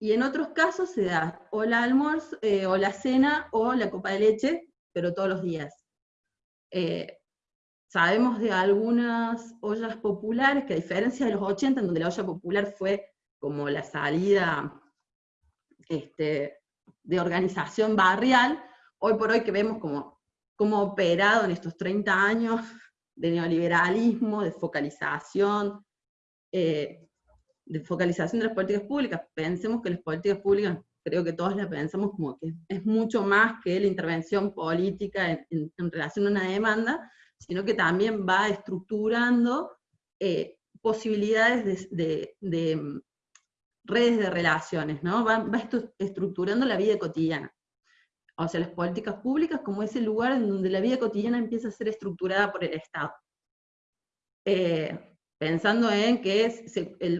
Y en otros casos se da o la almuerzo, eh, o la cena, o la copa de leche, pero todos los días. Eh, sabemos de algunas ollas populares que a diferencia de los 80, en donde la olla popular fue como la salida este, de organización barrial, hoy por hoy que vemos como, como operado en estos 30 años de neoliberalismo, de focalización, eh, de focalización de las políticas públicas, pensemos que las políticas públicas, creo que todos las pensamos como que es mucho más que la intervención política en, relación a una demanda, sino que también va estructurando eh, posibilidades de, mm, redes de relaciones, ¿no? Va, va estructurando la vida cotidiana. O sea, las políticas públicas como ese lugar en donde la vida cotidiana empieza a ser estructurada por el Estado. Eh, pensando en que es,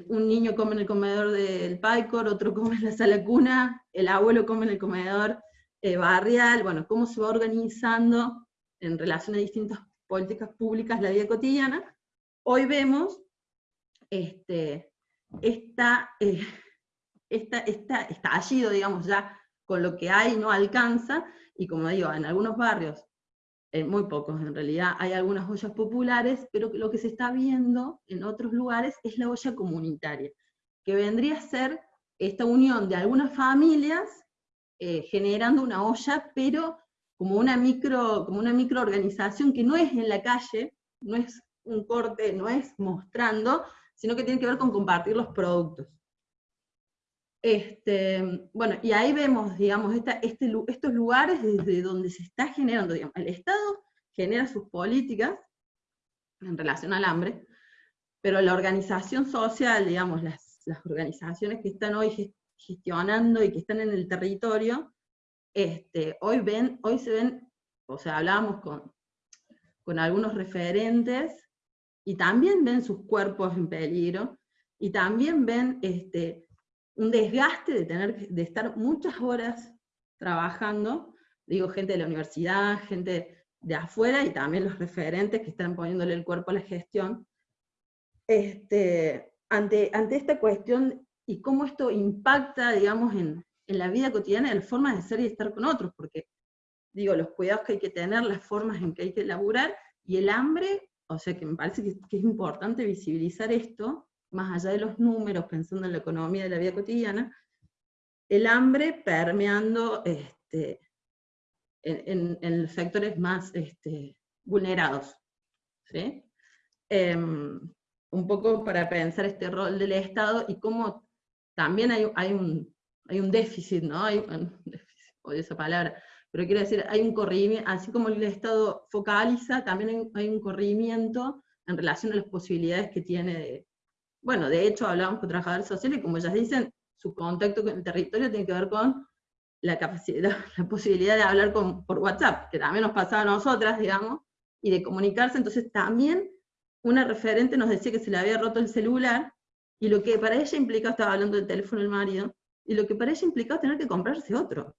un niño come en el comedor del PAICOR, otro come en la sala cuna, el abuelo come en el comedor eh, barrial, bueno, cómo se va organizando en relación a distintas políticas públicas la vida cotidiana, hoy vemos este, esta, eh, esta, esta estallido, digamos, ya con lo que hay no alcanza, y como digo, en algunos barrios muy pocos en realidad, hay algunas ollas populares, pero lo que se está viendo en otros lugares es la olla comunitaria, que vendría a ser esta unión de algunas familias eh, generando una olla, pero como una, micro, como una microorganización que no es en la calle, no es un corte, no es mostrando, sino que tiene que ver con compartir los productos. Este, bueno, y ahí vemos, digamos, este, estos lugares desde donde se está generando, el Estado genera sus políticas en relación al hambre, pero la organización social, digamos, las, organizaciones que están hoy gestionando y que están en el territorio, este, hoy, ven, hoy se ven, o sea, hablábamos con, con algunos referentes, y también ven sus cuerpos en peligro, y también ven este, un desgaste de tener de estar muchas horas trabajando, digo gente de la universidad, gente de afuera y también los referentes que están poniéndole el cuerpo a la gestión, este, ante, ante esta cuestión y cómo esto impacta, digamos, en, en la vida cotidiana, en las formas de ser y estar con otros, porque, digo, los cuidados que hay que tener, las formas en que hay que elaborar, y el hambre, o sea que me parece que, es importante visibilizar esto, más allá de los números, pensando en la economía de la vida cotidiana, el hambre permeando este, en, los sectores más este, vulnerados. Em, un poco para pensar este rol del Estado y cómo también hay, un, déficit, ¿no? Hay un esa palabra, pero quiero decir, hay un corrimiento, así como el Estado focaliza, también hay, un corrimiento en relación a las posibilidades que tiene de, bueno, de hecho hablamos con trabajadores sociales y como ellas dicen, su contacto con el territorio tiene que ver con la capacidad, la posibilidad de hablar con, por WhatsApp, que también nos pasaba a nosotras, digamos, y de comunicarse, entonces también una referente nos decía que se le había roto el celular, y lo que para ella implicaba, estaba hablando del teléfono del marido, y lo que para ella implicaba tener que comprarse otro,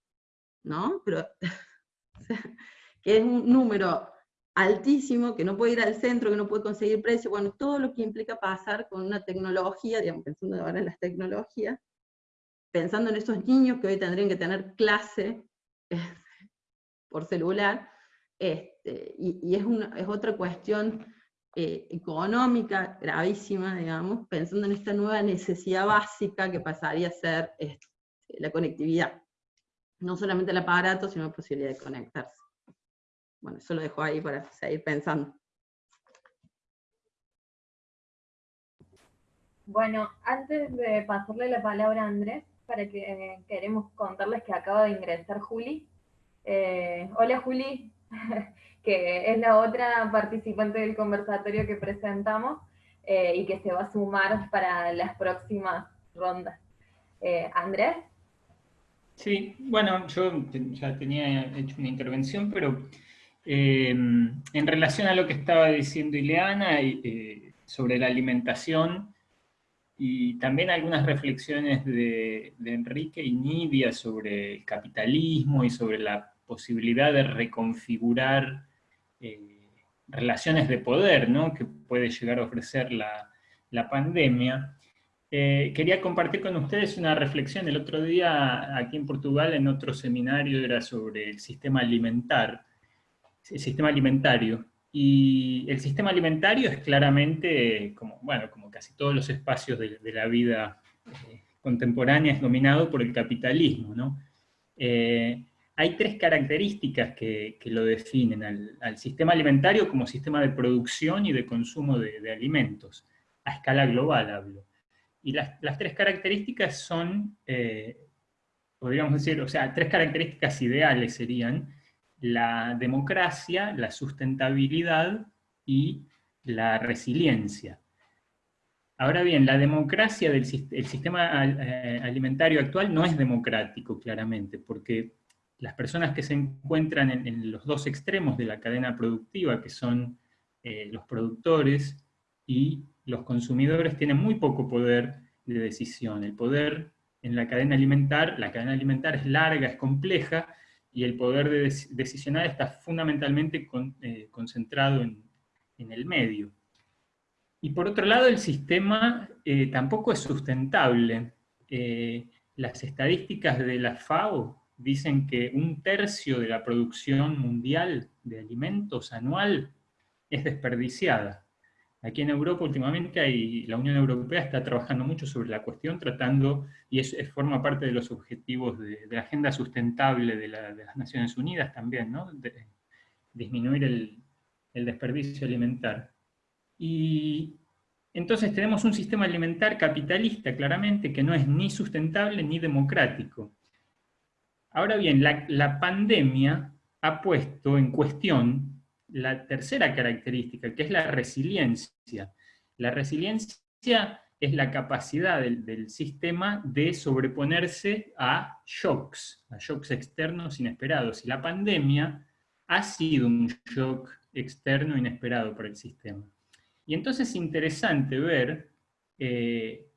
¿no? Pero, que es un número altísimo, que no puede ir al centro, que no puede conseguir precio, bueno, todo lo que implica pasar con una tecnología, digamos, pensando ahora en las tecnologías, pensando en esos niños que hoy tendrían que tener clase por celular, este, y, es, una, es otra cuestión eh, económica gravísima, digamos, pensando en esta nueva necesidad básica que pasaría a ser este, la conectividad. No solamente el aparato, sino la posibilidad de conectarse. bueno, yo lo dejo ahí para seguir pensando. Bueno, antes de pasarle la palabra a Andrés, para que eh, queremos contarles que acaba de ingresar Juli. Eh, hola Juli, que es la otra participante del conversatorio que presentamos eh, y que se va a sumar para las próximas rondas. Andrés. Sí, bueno, yo ya tenía hecho una intervención, pero en relación a lo que estaba diciendo Ileana sobre la alimentación, y también algunas reflexiones de, Enrique y Nidia sobre el capitalismo y sobre la posibilidad de reconfigurar eh, relaciones de poder ¿no? que puede llegar a ofrecer la, pandemia. Eh, quería compartir con ustedes una reflexión. El otro día aquí en Portugal, en otro seminario, era sobre el sistema alimentar, el sistema alimentario. Y el sistema alimentario es claramente, como, bueno, como casi todos los espacios de, la vida eh, contemporánea, es dominado por el capitalismo. ¿no? Eh, hay tres características que, lo definen al, sistema alimentario como sistema de producción y de consumo de, alimentos, a escala global hablo. Y las, tres características son, eh, podríamos decir, o sea, tres características ideales serían, la democracia, la sustentabilidad y la resiliencia. Ahora bien, la democracia del sistema eh, alimentario actual no es democrático, claramente, porque las personas que se encuentran en, los dos extremos de la cadena productiva, que son eh, los productores y los consumidores, tienen muy poco poder de decisión. El poder en la cadena alimentar, la cadena alimentar es larga, es compleja, y el poder de decisionar está fundamentalmente eh, concentrado en, el medio. Y por otro lado, el sistema eh, tampoco es sustentable. Eh, las estadísticas de la FAO dicen que un tercio de la producción mundial de alimentos anual es desperdiciada. Aquí en Europa últimamente hay, la Unión Europea está trabajando mucho sobre la cuestión, tratando, y es, forma parte de los objetivos de, la agenda sustentable de, las Naciones Unidas también, ¿no? De, disminuir el, el desperdicio alimentar. Y entonces tenemos un sistema alimentar capitalista, claramente, que no es ni sustentable ni democrático. Ahora bien, la, la pandemia ha puesto en cuestión la tercera característica, que es la resiliencia. La resiliencia es la capacidad del, sistema de sobreponerse a shocks, a shocks externos inesperados. Y la pandemia ha sido un shock externo inesperado para el sistema. Y entonces es interesante ver, eh,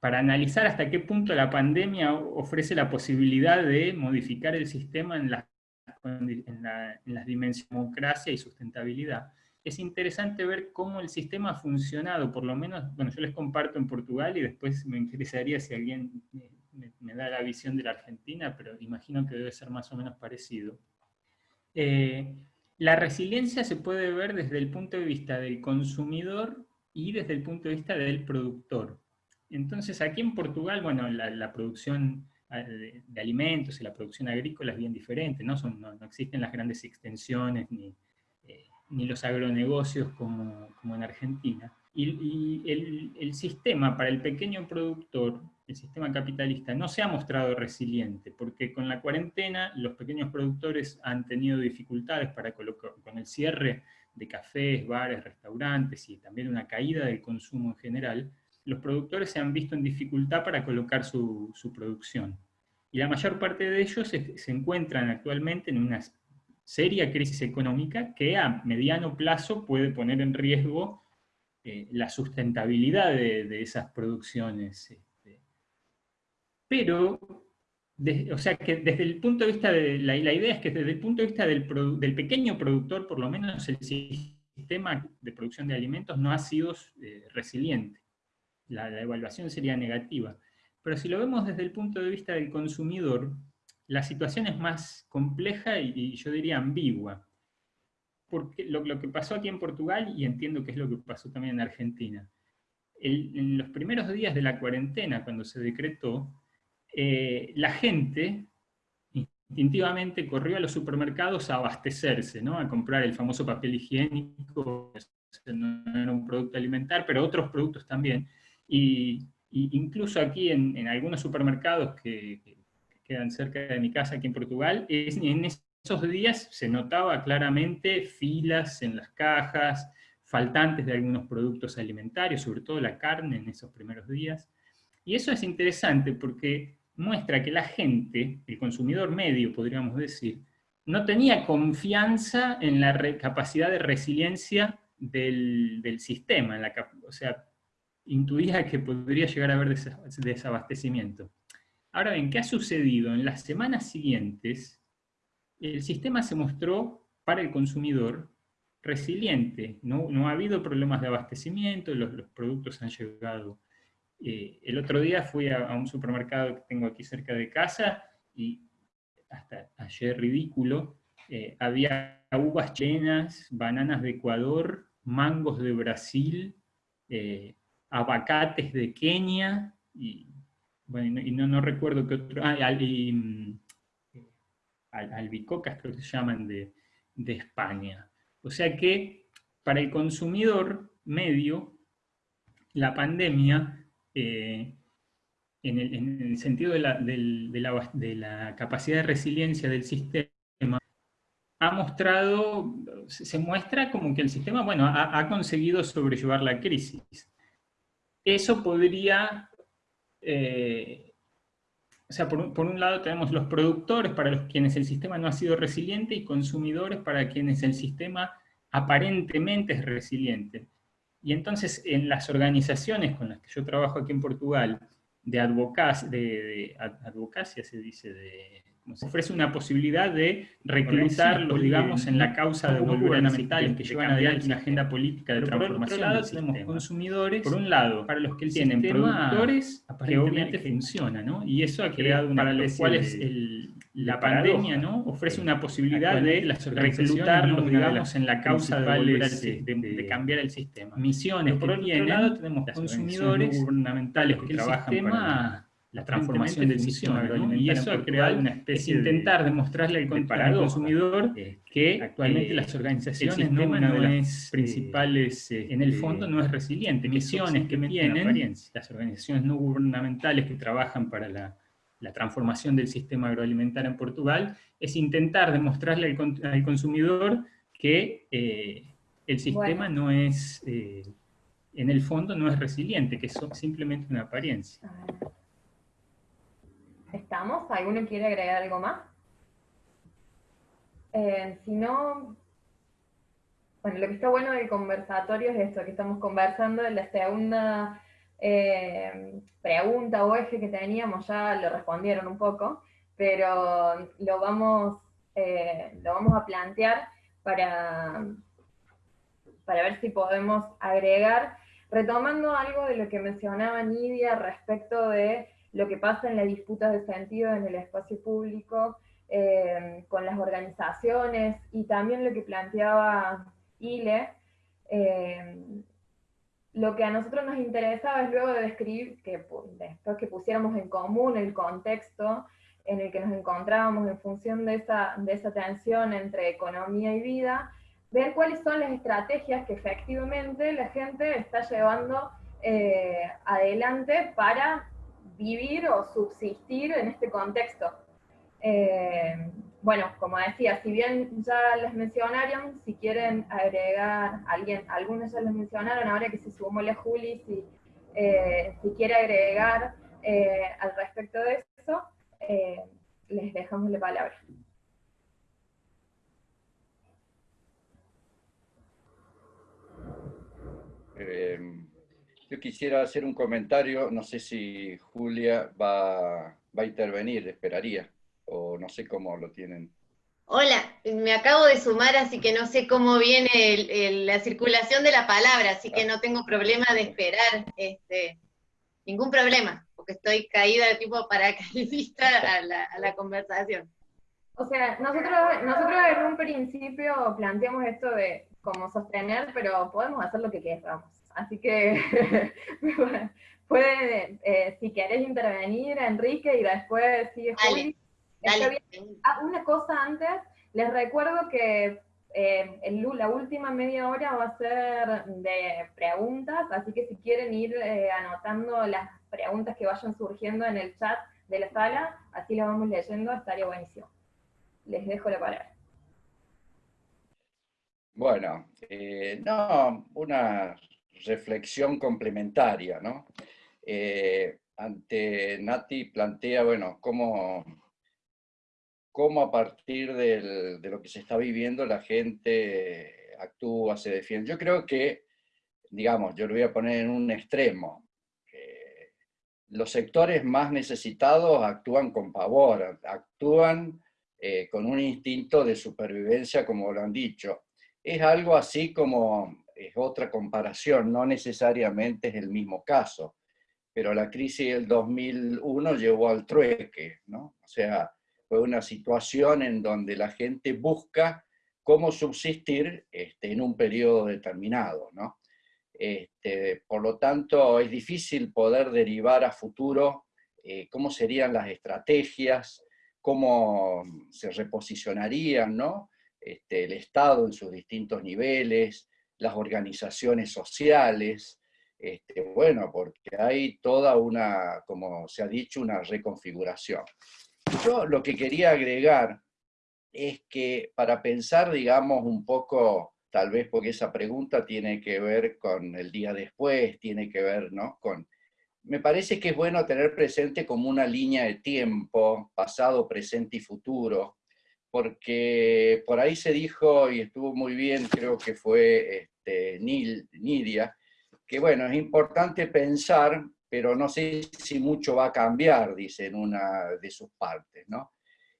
para analizar hasta qué punto la pandemia ofrece la posibilidad de modificar el sistema en las en, las dimensiones de democracia y sustentabilidad, es interesante ver cómo el sistema ha funcionado, por lo menos, bueno, yo les comparto en Portugal y después me interesaría si alguien me, da la visión de la Argentina, pero imagino que debe ser más o menos parecido. Eh, la resiliencia se puede ver desde el punto de vista del consumidor y desde el punto de vista del productor. Entonces, aquí en Portugal, bueno, la producción de, alimentos y la producción agrícola es bien diferente, no, Son, no, existen las grandes extensiones ni, eh, ni los agronegocios como, como en Argentina. Y, el, el, sistema para el pequeño productor, el sistema capitalista, no se ha mostrado resiliente, porque con la cuarentena los pequeños productores han tenido dificultades para colocar, con el cierre de cafés, bares, restaurantes y también una caída del consumo en general, los productores se han visto en dificultad para colocar su, producción. Y la mayor parte de ellos se, encuentran actualmente en una seria crisis económica que a mediano plazo puede poner en riesgo eh, la sustentabilidad de, esas producciones. Este. Pero, o sea que desde el punto de vista de, la, idea es que desde el punto de vista del, pequeño productor, por lo menos el sistema de producción de alimentos no ha sido eh, resiliente la, evaluación sería negativa. Pero si lo vemos desde el punto de vista del consumidor, la situación es más compleja y, yo diría ambigua. Porque lo, que pasó aquí en Portugal, y entiendo que es lo que pasó también en Argentina, en los primeros días de la cuarentena, cuando se decretó, eh, la gente, instintivamente corrió a los supermercados a abastecerse, ¿no? a comprar el famoso papel higiénico, no era un producto alimentar, pero otros productos también. Y, incluso aquí en, algunos supermercados que, quedan cerca de mi casa aquí en Portugal, en esos días se notaba claramente filas en las cajas, faltantes de algunos productos alimentarios, sobre todo la carne en esos primeros días. Y eso es interesante porque muestra que la gente, el consumidor medio podríamos decir, no tenía confianza en la capacidad de resiliencia del, sistema, en la, o sea, intuía que podría llegar a haber desabastecimiento. Ahora bien, ¿qué ha sucedido? En las semanas siguientes, el sistema se mostró para el consumidor resiliente, no, ha habido problemas de abastecimiento, los, los productos han llegado. Eh, el otro día fui a, un supermercado que tengo aquí cerca de casa y hasta ayer ridículo, eh, había uvas chilenas, bananas de Ecuador, mangos de Brasil, eh, abacates de Kenia, y, bueno, y no, no recuerdo qué otro, ah, mm, albicocas creo que se llaman de, de España. O sea que para el consumidor medio, la pandemia, eh, en, el, sentido de la, capacidad de resiliencia del sistema, ha mostrado, se muestra como que el sistema, bueno, ha, conseguido sobrellevar la crisis. Eso podría, eh, o sea, por, por, un lado tenemos los productores para los quienes el sistema no ha sido resiliente y consumidores para quienes el sistema aparentemente es resiliente. Y entonces en las organizaciones con las que yo trabajo aquí en Portugal, de, advocacia, de, advocacia se dice, de, ofrece una posibilidad de reclutarlos, digamos, en la causa de gubernamentales que llevan adelante una agenda política de transformación. Por otro lado, tenemos consumidores, por un lado, para los que tienen productores que obviamente funciona, ¿no? Y eso ha creado una, para los cuales el, la pandemia ¿no? ofrece una posibilidad de reclutarlos, digamos, en la causa de, de, cambiar el sistema. Misiones por otro lado tenemos consumidores gubernamentales que trabajan para la transformación del sistema agroalimentario. Y eso ha creado una especie de intentar demostrarle al, consumidor que actualmente las organizaciones no una de las principales, eh, en el fondo no es resiliente. Misiones que tienen las organizaciones no gubernamentales que trabajan para la la transformación del sistema agroalimentario en Portugal, es intentar demostrarle al, consumidor que eh, el sistema no es, eh, en el fondo no es resiliente, que es simplemente una apariencia. ¿Estamos? ¿Alguno quiere agregar algo más? Eh, si no, bueno, lo que está bueno del conversatorio es esto, que estamos conversando en la segunda eh, pregunta o eje que teníamos ya lo respondieron un poco, pero lo vamos, eh, lo vamos a plantear para, para ver si podemos agregar, retomando algo de lo que mencionaba Nidia respecto de lo que pasa en la disputa de sentido en el espacio público, eh, con las organizaciones, y también lo que planteaba Ile, lo que a nosotros nos interesaba es luego de describir, que después que pusiéramos en común el contexto en el que nos encontrábamos en función de esa, de esa tensión entre economía y vida, ver cuáles son las estrategias que efectivamente la gente está llevando eh, adelante para vivir o subsistir en este contexto. Eh, bueno, como decía, si bien ya les mencionaron, si quieren agregar, alguien, algunos ya les mencionaron, ahora que se sumó la Juli, si, eh, quiere agregar eh, al respecto de eso, les dejamos la palabra. Yo quisiera hacer un comentario, no sé si Julia va, va a intervenir, esperaría o no sé cómo lo tienen. Hola, me acabo de sumar, así que no sé cómo viene la circulación de la palabra, así que no tengo problema de esperar, este, ningún problema, porque estoy caída de tipo paracaidista a la, a la conversación. O sea, nosotros, nosotros en un principio planteamos esto de cómo sostener, pero podemos hacer lo que queramos. Así que pueden, eh, si querés intervenir, Enrique, y después sigue Juli. Ah, una cosa antes, les recuerdo que eh, la última media hora va a ser de preguntas, así que si quieren ir eh, anotando las preguntas que vayan surgiendo en el chat de la sala, así las vamos leyendo, estaría buenísimo. Les dejo la palabra. Bueno, eh, no, una reflexión complementaria, ¿no? ante Nati plantea, bueno, cómo cómo a partir de lo que se está viviendo la gente actúa, se defiende. Yo creo que, digamos, yo lo voy a poner en un extremo. los sectores más necesitados actúan con pavor, actúan eh, con un instinto de supervivencia, como lo han dicho. Es algo así como, es otra comparación, no necesariamente es el mismo caso, pero la crisis del 2001 llevó al trueque, ¿no? O sea, fue una situación en donde la gente busca cómo subsistir este, en un periodo determinado. ¿no? Este, por lo tanto, es difícil poder derivar a futuro eh, cómo serían las estrategias, cómo se reposicionarían ¿no? Este, el Estado en sus distintos niveles, las organizaciones sociales, este, bueno, porque hay toda una, como se ha dicho, una reconfiguración. Yo lo que quería agregar es que para pensar, digamos, un poco, tal vez porque esa pregunta tiene que ver con el día después, tiene que ver, ¿no? Con, me parece que es bueno tener presente como una línea de tiempo, pasado, presente y futuro, porque por ahí se dijo, y estuvo muy bien, creo que fue este, Nidia, que bueno, es importante pensar pero no sé si mucho va a cambiar, dice en una de sus partes, ¿no?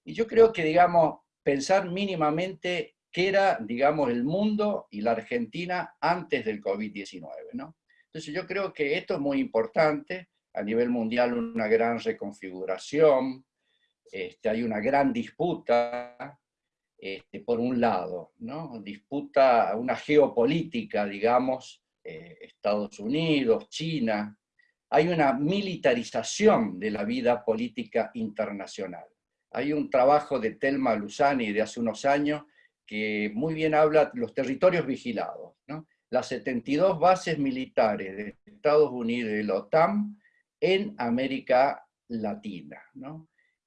Y yo creo que, digamos, pensar mínimamente qué era, digamos, el mundo y la Argentina antes del COVID-19, ¿no? Entonces yo creo que esto es muy importante, a nivel mundial una gran reconfiguración, este, hay una gran disputa, este, por un lado, ¿no? Disputa, una geopolítica, digamos, eh, Estados Unidos, China, hay una militarización de la vida política internacional. Hay un trabajo de Telma Luzani de hace unos años que muy bien habla los territorios vigilados. Las 72 bases militares de Estados Unidos y la OTAN en América Latina,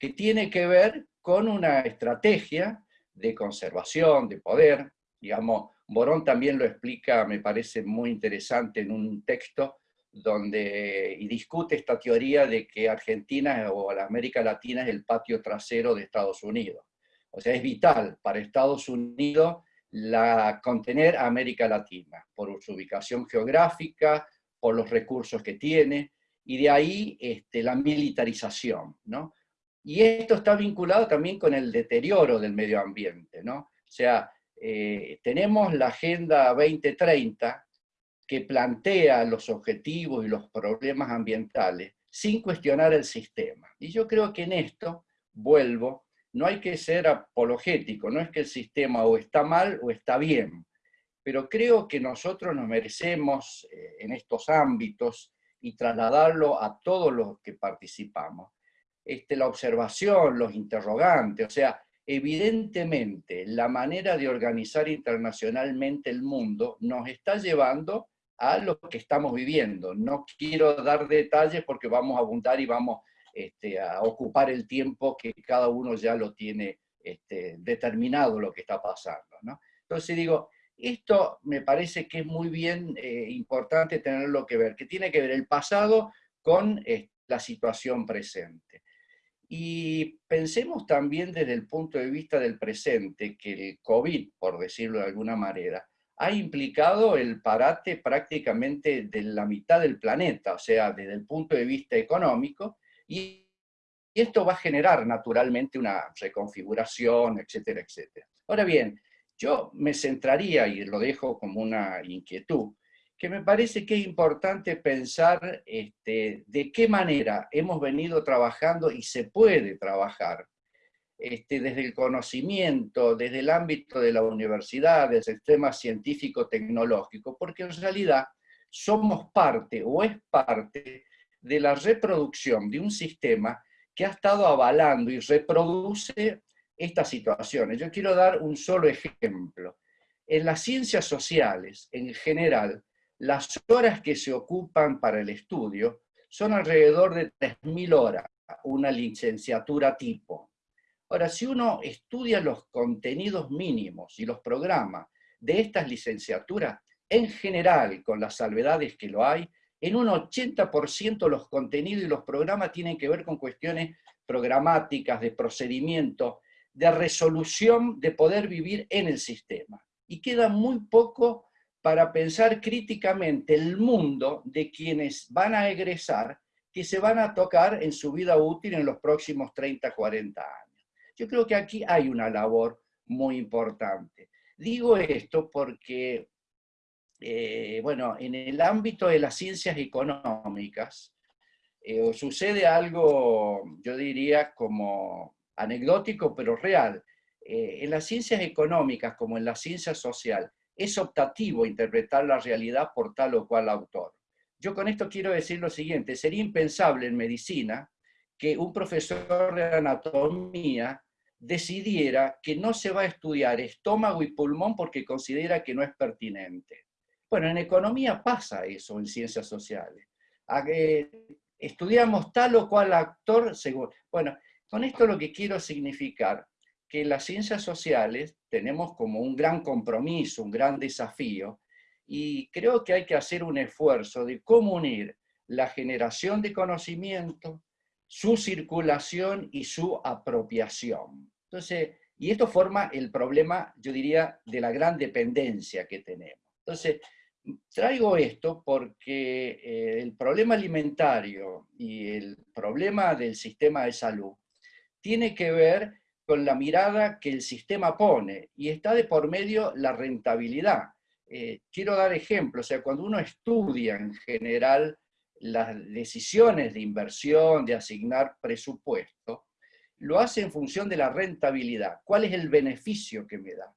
que tiene que ver con una estrategia de conservación, de poder. Digamos, Borón también lo explica, me parece muy interesante en un texto, donde, y discute esta teoría de que Argentina o la América Latina es el patio trasero de Estados Unidos. O sea, es vital para Estados Unidos la, contener a América Latina, por su ubicación geográfica, por los recursos que tiene, y de ahí este, la militarización, ¿no? Y esto está vinculado también con el deterioro del medio ambiente, ¿no? O sea, eh, tenemos la Agenda 2030, que plantea los objetivos y los problemas ambientales sin cuestionar el sistema. Y yo creo que en esto, vuelvo, no hay que ser apologético, no es que el sistema o está mal o está bien, pero creo que nosotros nos merecemos eh, en estos ámbitos y trasladarlo a todos los que participamos. Este, la observación, los interrogantes, o sea, evidentemente la manera de organizar internacionalmente el mundo nos está llevando a lo que estamos viviendo. No quiero dar detalles porque vamos a abundar y vamos este, a ocupar el tiempo que cada uno ya lo tiene este, determinado lo que está pasando. Entonces digo, esto me parece que es muy bien eh, importante tenerlo que ver, que tiene que ver el pasado con la situación presente. Y pensemos también desde el punto de vista del presente, que el COVID, por decirlo de alguna manera, ha implicado el parate prácticamente de la mitad del planeta, o sea, desde el punto de vista económico, y esto va a generar naturalmente una reconfiguración, etcétera, etcétera. Ahora bien, yo me centraría, y lo dejo como una inquietud, que me parece que es importante pensar este, de qué manera hemos venido trabajando y se puede trabajar este, desde el conocimiento, desde el ámbito de la universidad, del sistema científico-tecnológico, porque en realidad somos parte o es parte de la reproducción de un sistema que ha estado avalando y reproduce estas situaciones. Yo quiero dar un solo ejemplo. En las ciencias sociales, en general, las horas que se ocupan para el estudio son alrededor de 3.000 horas, una licenciatura tipo. Ahora, si uno estudia los contenidos mínimos y los programas de estas licenciaturas, en general, con las salvedades que lo hay, en un 80% los contenidos y los programas tienen que ver con cuestiones programáticas, de procedimiento, de resolución de poder vivir en el sistema. Y queda muy poco para pensar críticamente el mundo de quienes van a egresar, que se van a tocar en su vida útil en los próximos 30, 40 años. Yo creo que aquí hay una labor muy importante. Digo esto porque, eh, bueno, en el ámbito de las ciencias económicas, eh, sucede algo, yo diría, como anecdótico, pero real. Eh, en las ciencias económicas, como en la ciencia social, es optativo interpretar la realidad por tal o cual autor. Yo con esto quiero decir lo siguiente, sería impensable en medicina que un profesor de anatomía decidiera que no se va a estudiar estómago y pulmón porque considera que no es pertinente. Bueno, en economía pasa eso, en ciencias sociales. estudiamos tal o cual actor según... Bueno, con esto lo que quiero significar que las ciencias sociales tenemos como un gran compromiso, un gran desafío, y creo que hay que hacer un esfuerzo de cómo unir la generación de conocimiento, su circulación y su apropiación. Entonces, y esto forma el problema, yo diría, de la gran dependencia que tenemos. Entonces, traigo esto porque eh, el problema alimentario y el problema del sistema de salud tiene que ver con la mirada que el sistema pone, y está de por medio la rentabilidad. Eh, quiero dar ejemplos, o sea, cuando uno estudia en general las decisiones de inversión, de asignar presupuesto, lo hace en función de la rentabilidad. ¿Cuál es el beneficio que me da?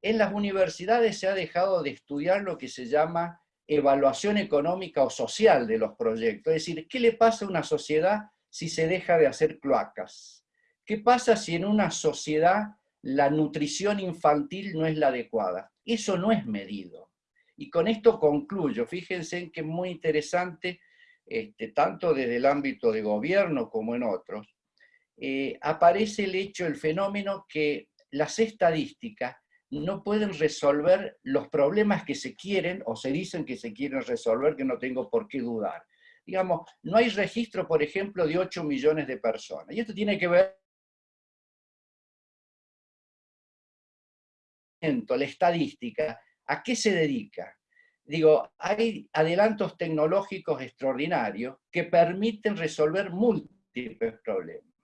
En las universidades se ha dejado de estudiar lo que se llama evaluación económica o social de los proyectos, es decir, ¿qué le pasa a una sociedad si se deja de hacer cloacas? ¿Qué pasa si en una sociedad la nutrición infantil no es la adecuada? Eso no es medido. Y con esto concluyo. Fíjense en que es muy interesante, este, tanto desde el ámbito de gobierno como en otros, eh, aparece el hecho, el fenómeno que las estadísticas no pueden resolver los problemas que se quieren o se dicen que se quieren resolver, que no tengo por qué dudar. Digamos, no hay registro, por ejemplo, de 8 millones de personas. Y esto tiene que ver la estadística, ¿a qué se dedica? Digo, hay adelantos tecnológicos extraordinarios que permiten resolver múltiples problemas.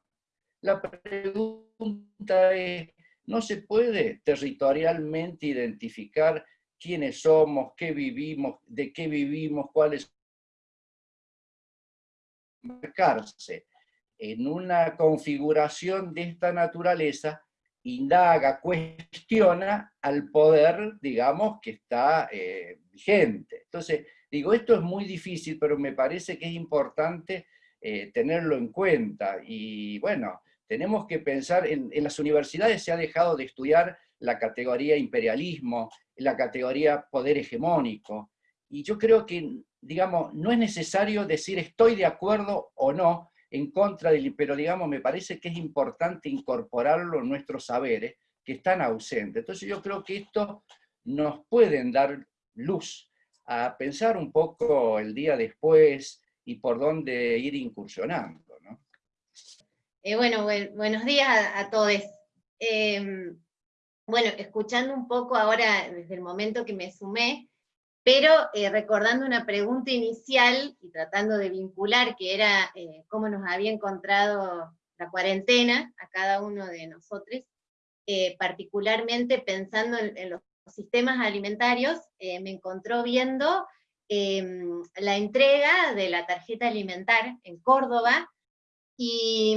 La pregunta es, ¿no se puede territorialmente identificar quiénes somos, qué vivimos, de qué vivimos, cuáles marcarse en una configuración de esta naturaleza indaga, cuestiona al poder, digamos, que está eh, vigente. Entonces, digo, esto es muy difícil, pero me parece que es importante eh, tenerlo en cuenta. Y bueno, tenemos que pensar, en, en, las universidades se ha dejado de estudiar la categoría imperialismo, la categoría poder hegemónico, y yo creo que, digamos, no es necesario decir estoy de acuerdo o no, en contra del, pero digamos, me parece que es importante incorporarlo en nuestros saberes que están ausentes. Entonces yo creo que esto nos pueden dar luz a pensar un poco el día después y por dónde ir incursionando. Eh, bueno, buenos días a, todos. Em, bueno, escuchando un poco ahora, desde el momento que me sumé, pero eh, recordando una pregunta inicial y tratando de vincular, que era eh, cómo nos había encontrado la cuarentena a cada uno de nosotros, eh, particularmente pensando en, los sistemas alimentarios, me encontró viendo em, la entrega de la tarjeta alimentar en Córdoba, y,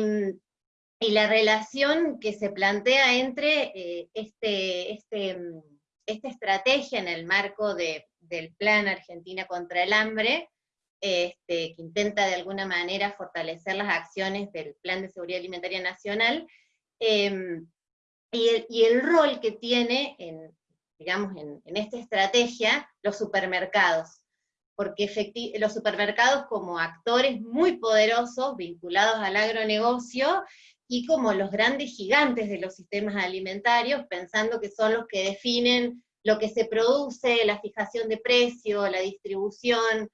y la relación que se plantea entre este, este, esta estrategia en el marco de del Plan Argentina contra el Hambre, este, que intenta de alguna manera fortalecer las acciones del Plan de Seguridad Alimentaria Nacional, em, y, el, rol que tiene, en, digamos, en, esta estrategia, los supermercados, porque los supermercados como actores muy poderosos vinculados al agronegocio, y como los grandes gigantes de los sistemas alimentarios, pensando que son los que definen lo que se produce, la fijación de precio, la distribución,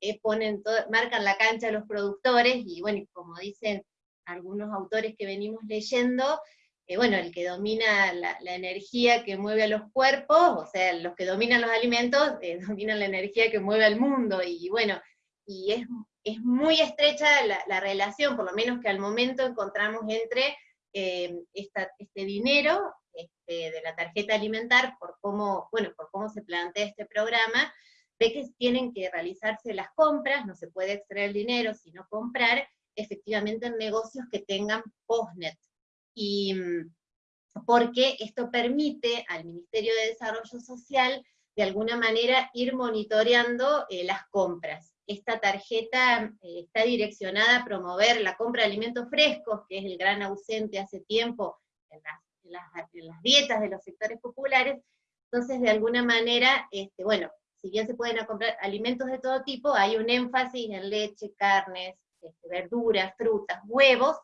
eh, ponen marcan la cancha a los productores, y bueno, como dicen algunos autores que venimos leyendo, eh, bueno, el que domina la, energía que mueve a los cuerpos, o sea, los que dominan los alimentos, eh, dominan la energía que mueve al mundo, y bueno, y es, es muy estrecha la, relación, por lo menos que al momento encontramos entre este dinero este, de la tarjeta alimentar, por cómo, bueno, por cómo se plantea este programa, ve que tienen que realizarse las compras, no se puede extraer dinero, sino comprar efectivamente en negocios que tengan postnet. Y mm, porque esto permite al Ministerio de Desarrollo Social de alguna manera ir monitoreando eh, las compras. Esta tarjeta eh, está direccionada a promover la compra de alimentos frescos, que es el gran ausente hace tiempo en las dietas de los sectores populares, entonces de alguna manera, este, bueno, si bien se pueden comprar alimentos de todo tipo, hay un énfasis en leche, carnes, este, verduras, frutas, huevos,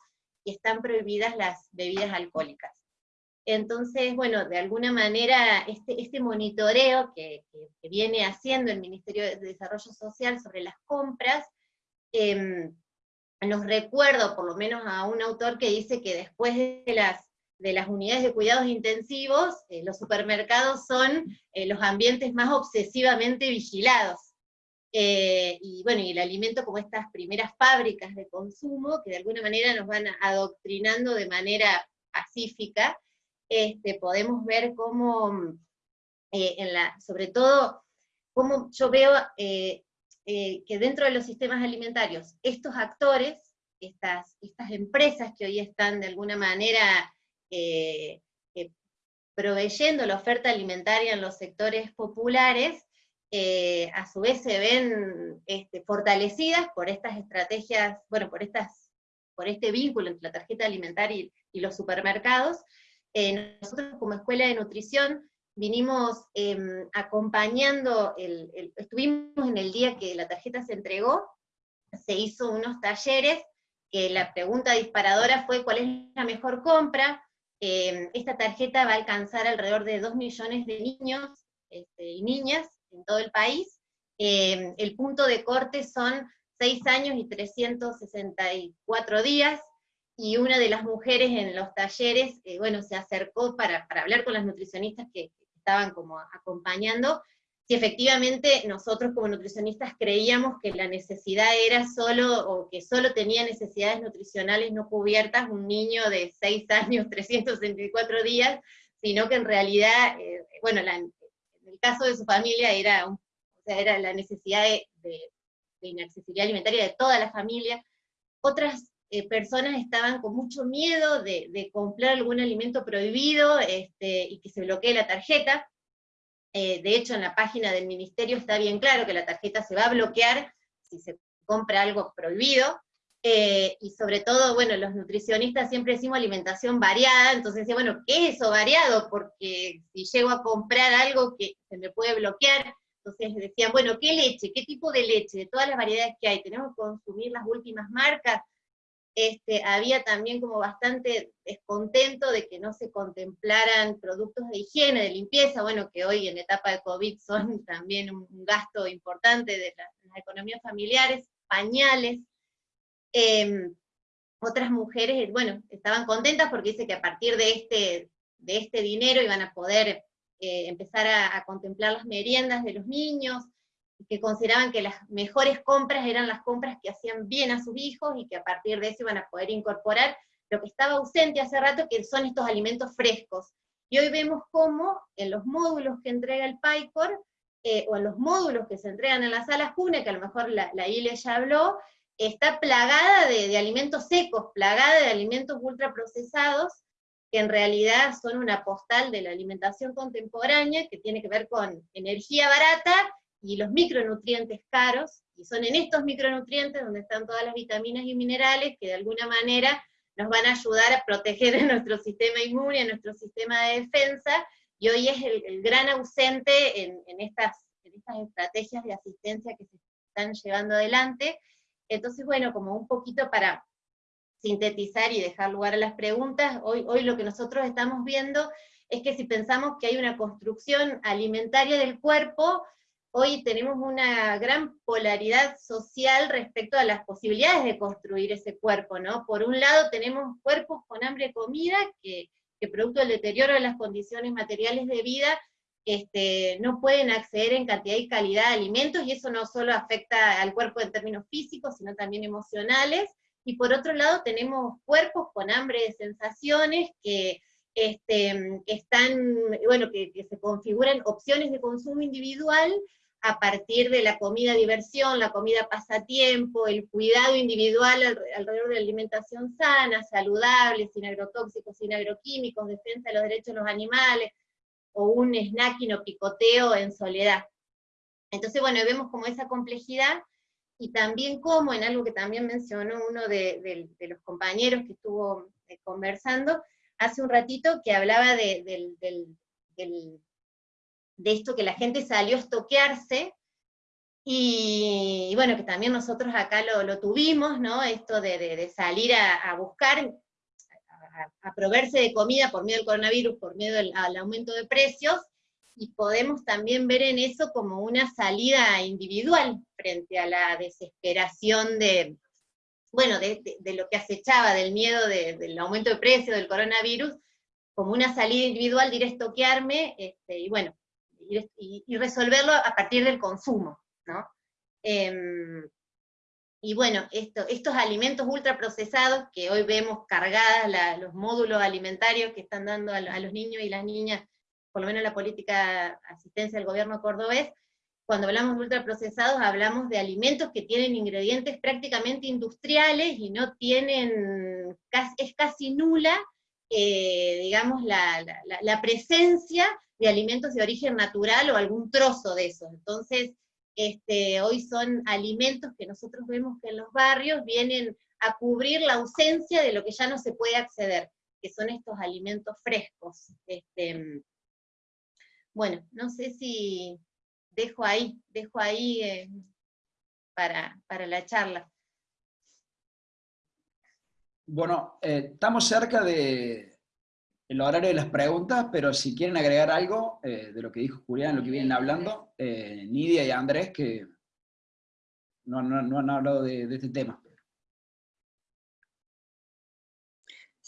y están prohibidas las bebidas alcohólicas. Entonces, bueno, de alguna manera, este, este monitoreo que, viene haciendo el Ministerio de Desarrollo Social sobre las compras, em, nos recuerdo por lo menos a un autor que dice que después de las de las unidades de cuidados intensivos, eh, los supermercados son eh, los ambientes más obsesivamente vigilados. Eh, y bueno, y el alimento como estas primeras fábricas de consumo, que de alguna manera nos van adoctrinando de manera pacífica, este, podemos ver cómo, en la, sobre todo, cómo yo veo que dentro de los sistemas alimentarios, estos actores, estas, estas empresas que hoy están de alguna manera eh, eh, proveyendo la oferta alimentaria en los sectores populares, eh, a su vez se ven este, fortalecidas por estas estrategias, bueno, por, estas, por este vínculo entre la tarjeta alimentaria y, los supermercados. nosotros como Escuela de Nutrición vinimos em, acompañando, estuvimos en el día que la tarjeta se entregó, se hizo unos talleres, que la pregunta disparadora fue cuál es la mejor compra, Em, esta tarjeta va a alcanzar alrededor de 2 millones de niños este, y niñas en todo el país. Em, el punto de corte son 6 años y 364 días, y una de las mujeres en los talleres, eh, bueno, se acercó para, para, hablar con las nutricionistas que estaban como acompañando, si efectivamente nosotros como nutricionistas creíamos que la necesidad era solo, o que solo tenía necesidades nutricionales no cubiertas un niño de 6 años, 364 días, sino que en realidad, eh, bueno, en el caso de su familia era, o sea, era la necesidad de, inaccesibilidad alimentaria de toda la familia. Otras eh, personas estaban con mucho miedo de, comprar algún alimento prohibido este, y que se bloquee la tarjeta, eh, de hecho, en la página del ministerio está bien claro que la tarjeta se va a bloquear si se compra algo prohibido, eh, y sobre todo, bueno, los nutricionistas siempre decimos alimentación variada, entonces decía, bueno, ¿qué es eso variado? Porque si llego a comprar algo que se me puede bloquear, entonces decían, bueno, ¿qué leche? ¿Qué tipo de leche? De todas las variedades que hay, ¿tenemos que consumir las últimas marcas? Este, había también como bastante descontento de que no se contemplaran productos de higiene, de limpieza, bueno, que hoy en etapa de COVID son también un, gasto importante de las, economías familiares, pañales. Em, otras mujeres, bueno, estaban contentas porque dice que a partir de este, de este dinero iban a poder eh, empezar a contemplar las meriendas de los niños, que consideraban que las mejores compras eran las compras que hacían bien a sus hijos y que a partir de eso iban a poder incorporar lo que estaba ausente hace rato, que son estos alimentos frescos. Y hoy vemos cómo en los módulos que entrega el PICOR, eh, o en los módulos que se entregan en las salas CUNE, que a lo mejor la, la ILE ya habló, está plagada de, de alimentos secos, plagada de alimentos ultraprocesados, que en realidad son una postal de la alimentación contemporánea, que tiene que ver con energía barata y los micronutrientes caros, Y son en estos micronutrientes donde están todas las vitaminas y minerales que de alguna manera nos van a ayudar a proteger a nuestro sistema inmune, a nuestro sistema de defensa, y hoy es el, gran ausente en, estas, en estas estrategias de asistencia que se están llevando adelante. Entonces, bueno, como un poquito para sintetizar y dejar lugar a las preguntas, hoy, hoy lo que nosotros estamos viendo es que si pensamos que hay una construcción alimentaria del cuerpo, hoy tenemos una gran polaridad social respecto a las posibilidades de construir ese cuerpo, ¿no? Por un lado tenemos cuerpos con hambre de comida, que, que producto del deterioro de las condiciones materiales de vida, este, no pueden acceder en cantidad y calidad de alimentos, y eso no solo afecta al cuerpo en términos físicos, sino también emocionales, y por otro lado tenemos cuerpos con hambre de sensaciones que, este, están, bueno, que, se configuran opciones de consumo individual a partir de la comida diversión, la comida pasatiempo, el cuidado individual alrededor de la alimentación sana, saludable, sin agrotóxicos, sin agroquímicos, defensa de los derechos de los animales, o un snacking o picoteo en soledad. Entonces, bueno, vemos como esa complejidad, y también como en algo que también mencionó uno de, los compañeros que estuvo eh, conversando hace un ratito, que hablaba de, esto que la gente salió a estoquearse, y, bueno, que también nosotros acá lo, tuvimos, ¿no? Esto de, salir a, buscar, a, proveerse de comida por miedo al coronavirus, por miedo al aumento de precios, y podemos también ver en eso como una salida individual frente a la desesperación de, bueno, de, lo que acechaba, del miedo del aumento de precio, del coronavirus, como una salida individual de ir estoquearme, este, y bueno, y, resolverlo a partir del consumo, ¿no? Em, y bueno, esto, estos alimentos ultraprocesados que hoy vemos cargadas los módulos alimentarios que están dando a, a los niños y las niñas por lo menos la política asistencia del gobierno cordobés, cuando hablamos de ultraprocesados hablamos de alimentos que tienen ingredientes prácticamente industriales y no tienen, es casi nula, eh, digamos, la, presencia de alimentos de origen natural o algún trozo de esos. Entonces, este, hoy son alimentos que nosotros vemos que en los barrios vienen a cubrir la ausencia de lo que ya no se puede acceder, que son estos alimentos frescos. Este, bueno, no sé si dejo ahí, dejo ahí eh, para, la charla. Bueno, eh, estamos cerca de el horario de las preguntas, pero si quieren agregar algo eh, de lo que dijo Julián, lo que vienen hablando, Nidia y Andrés, que no, han hablado de, de este tema.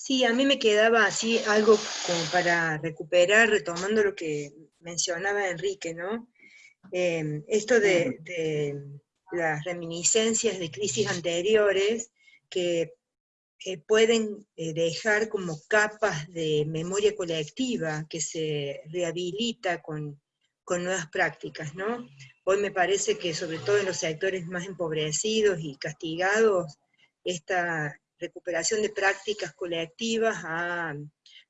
Sí, a mí me quedaba así algo como para recuperar, retomando lo que mencionaba Enrique, ¿no? Em, esto de, las reminiscencias de crisis anteriores que pueden eh, dejar como capas de memoria colectiva que se rehabilita con, con nuevas prácticas, ¿no? Hoy me parece que sobre todo en los sectores más empobrecidos y castigados, esta recuperación de prácticas colectivas ha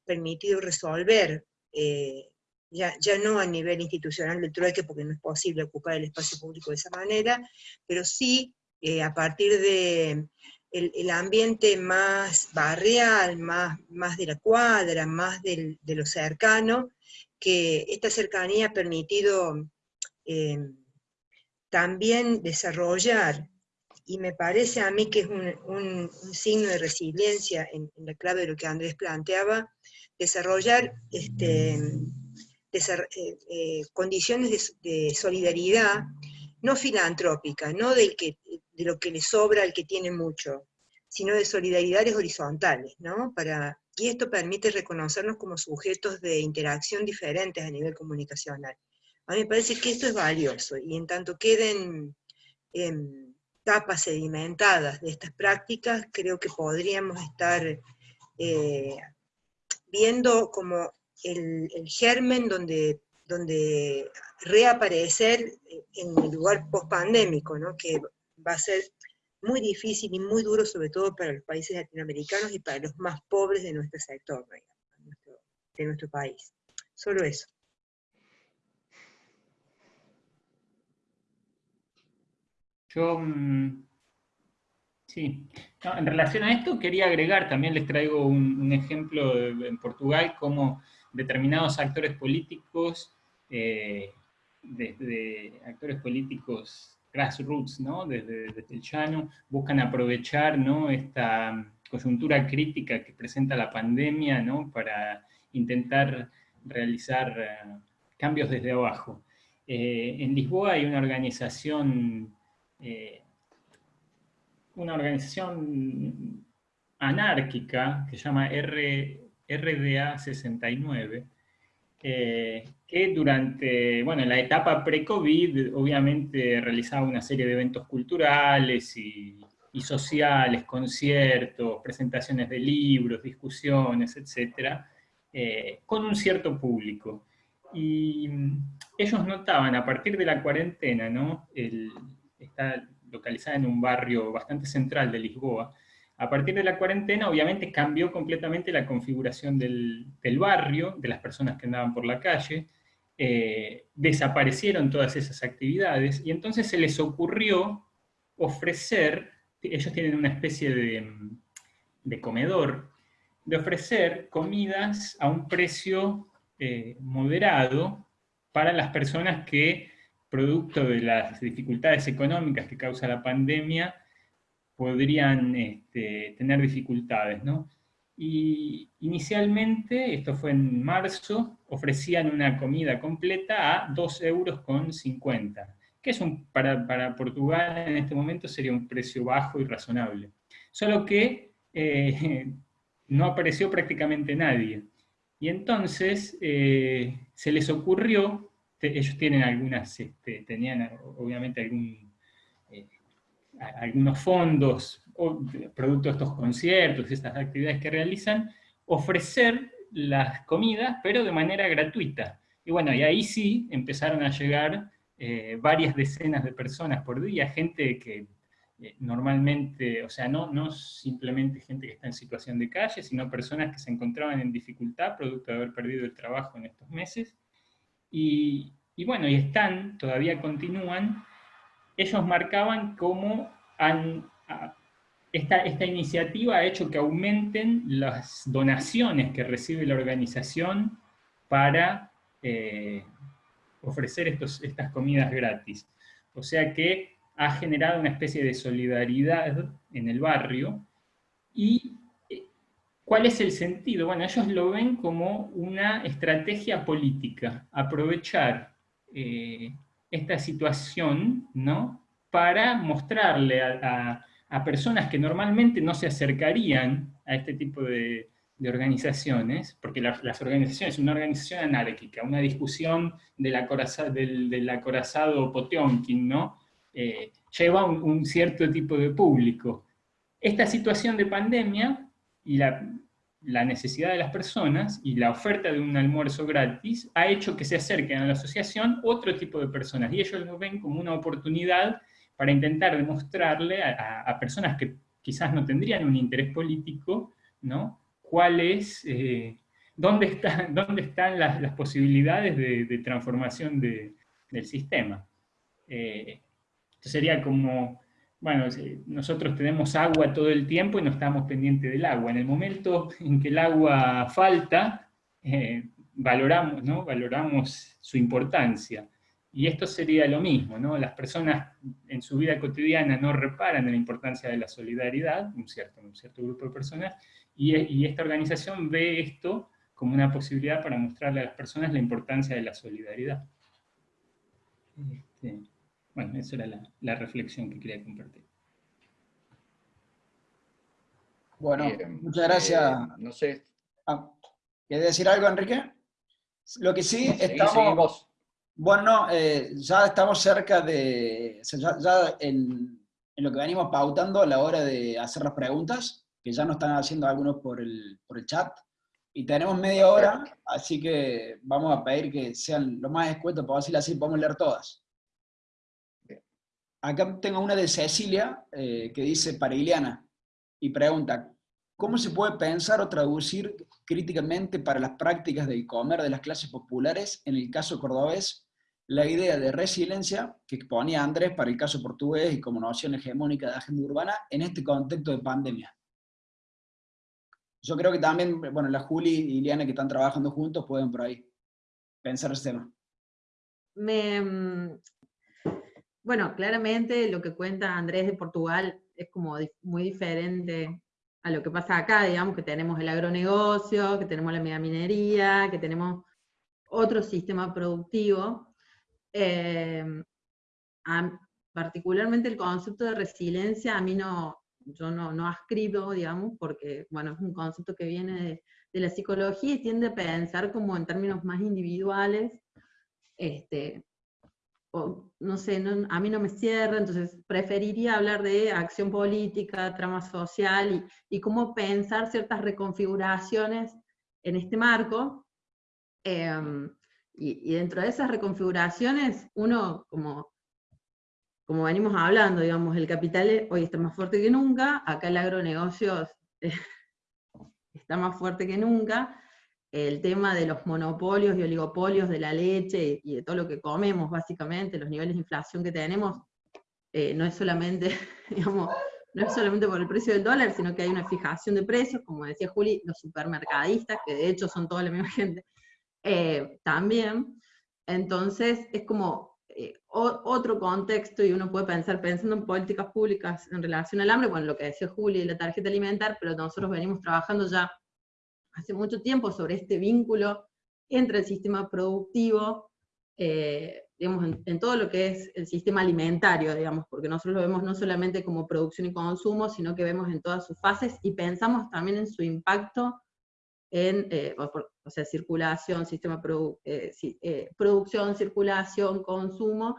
permitido resolver eh, ya, no a nivel institucional del trueque, porque no es posible ocupar el espacio público de esa manera, pero sí eh, a partir de el, ambiente más barrial, más, más de la cuadra, más de lo cercano, que esta cercanía ha permitido eh, también desarrollar, y me parece a mí que es un, signo de resiliencia en, la clave de lo que Andrés planteaba, desarrollar este, eh, eh, condiciones de, solidaridad, no filantrópica, no del que, de lo que le sobra al que tiene mucho, sino de solidaridades horizontales, ¿no? Para, y esto permite reconocernos como sujetos de interacción diferentes a nivel comunicacional. A mí me parece que esto es valioso, y en tanto queden em, tapas sedimentadas de estas prácticas, creo que podríamos estar eh, viendo como el, germen donde, donde reaparecer en el lugar post-pandémico, ¿no? que va a ser muy difícil y muy duro, sobre todo para los países latinoamericanos y para los más pobres de nuestro sector, de nuestro país. Solo eso. Yo, mm, sí, en relación a esto quería agregar, también les traigo un, ejemplo en Portugal, como determinados actores políticos, desde eh, actores políticos grassroots, ¿no? desde, el llano, buscan aprovechar ¿no? esta coyuntura crítica que presenta la pandemia ¿no? para intentar realizar eh, cambios desde abajo. Eh, en Lisboa hay una organización, eh, una organización anárquica que se llama RDA 69, que durante bueno, la etapa pre-COVID obviamente realizaba una serie de eventos culturales y, y, sociales, conciertos, presentaciones de libros, discusiones, etc., con un cierto público. Y mm, ellos notaban a partir de la cuarentena, ¿no? está localizada en un barrio bastante central de Lisboa, a partir de la cuarentena obviamente cambió completamente la configuración del, barrio, de las personas que andaban por la calle, eh, desaparecieron todas esas actividades, y entonces se les ocurrió ofrecer, ellos tienen una especie de, de comedor, de ofrecer comidas a un precio eh, moderado para las personas que, producto de las dificultades económicas que causa la pandemia, podrían este, tener dificultades. ¿no? Y inicialmente, esto fue en marzo, ofrecían una comida completa a 2 euros con 50, que es un, para, para, Portugal en este momento sería un precio bajo y razonable. Solo que eh, no apareció prácticamente nadie. Y entonces eh, se les ocurrió, ellos tienen algunas, este, tenían obviamente algún, algunos fondos, producto de estos conciertos, estas actividades que realizan, ofrecer las comidas, pero de manera gratuita. Y bueno, y ahí sí empezaron a llegar eh, varias decenas de personas por día, gente que eh, normalmente, o sea, no, no simplemente gente que está en situación de calle, sino personas que se encontraban en dificultad producto de haber perdido el trabajo en estos meses. Y, y bueno, y están, todavía continúan, ellos marcaban cómo esta, esta, iniciativa ha hecho que aumenten las donaciones que recibe la organización para eh, ofrecer estos, estas comidas gratis. O sea que ha generado una especie de solidaridad en el barrio. ¿Y eh, cuál es el sentido? Bueno, ellos lo ven como una estrategia política, aprovechar eh, esta situación ¿no? para mostrarle a, personas que normalmente no se acercarían a este tipo de, organizaciones, porque las organizaciones, una organización anárquica, una discusión del, del, del acorazado Potionkin, ¿no? Eh, lleva un, cierto tipo de público. Esta situación de pandemia y la, necesidad de las personas y la oferta de un almuerzo gratis ha hecho que se acerquen a la asociación otro tipo de personas, y ellos lo ven como una oportunidad para intentar demostrarle a, personas que quizás no tendrían un interés político, ¿no? cuál es, eh, dónde, dónde están las, posibilidades de, transformación del sistema. Eh, sería como, bueno, nosotros tenemos agua todo el tiempo y no estamos pendientes del agua. En el momento en que el agua falta, eh, valoramos, ¿no? valoramos su importancia. Y esto sería lo mismo, ¿no? Las personas en su vida cotidiana no reparan en la importancia de la solidaridad, un cierto, un cierto grupo de personas, y, esta organización ve esto como una posibilidad para mostrarle a las personas la importancia de la solidaridad. Este, bueno, esa era la, reflexión que quería compartir. Bueno, muchas gracias. Eh, no sé. Ah, ¿Quieres decir algo, Enrique? Lo que sí, estamos... Bueno, eh, ya estamos cerca de... ya, en, lo que venimos pautando a la hora de hacer las preguntas, que ya nos están haciendo algunos por el, por el chat, y tenemos media hora, así que vamos a pedir que sean lo más escuetos, decirlo así, podemos leer todas. Acá tengo una de Cecilia, eh, que dice para Ileana, y pregunta, ¿cómo se puede pensar o traducir críticamente para las prácticas de comer de las clases populares, en el caso cordobés, la idea de resiliencia que exponía Andrés para el caso portugués y como noción hegemónica de agenda urbana en este contexto de pandemia. Yo creo que también, bueno, la Juli y Liana que están trabajando juntos pueden por ahí pensar ese tema. Me, bueno, claramente lo que cuenta Andrés de Portugal es como muy diferente a lo que pasa acá, digamos que tenemos el agronegocio, que tenemos la megaminería, que tenemos otro sistema productivo. Eh, particularmente el concepto de resiliencia a mí no, yo no, no ascribo, digamos, porque, bueno, es un concepto que viene de, de, la psicología y tiende a pensar como en términos más individuales, este, no sé, a mí no me cierra, entonces preferiría hablar de acción política, trama social y, cómo pensar ciertas reconfiguraciones en este marco. Em, y, dentro de esas reconfiguraciones, uno, como, como venimos hablando, digamos, el capital hoy está más fuerte que nunca, acá el agronegocio está más fuerte que nunca, el tema de los monopolios y oligopolios de la leche y de todo lo que comemos, básicamente, los niveles de inflación que tenemos, eh, no es solamente, digamos, no es solamente por el precio del dólar, sino que hay una fijación de precios, como decía Juli, los supermercadistas, que de hecho son toda la misma gente, eh, también. Entonces, es como eh, otro contexto y uno puede pensar, pensando en políticas públicas en relación al hambre, bueno, lo que decía Juli, la tarjeta alimentar, pero nosotros venimos trabajando ya hace mucho tiempo sobre este vínculo entre el sistema productivo, eh, digamos, en, todo lo que es el sistema alimentario, digamos, porque nosotros lo vemos no solamente como producción y consumo, sino que vemos en todas sus fases y pensamos también en su impacto en, eh, o, sea, circulación, sistema eh, producción, circulación, consumo,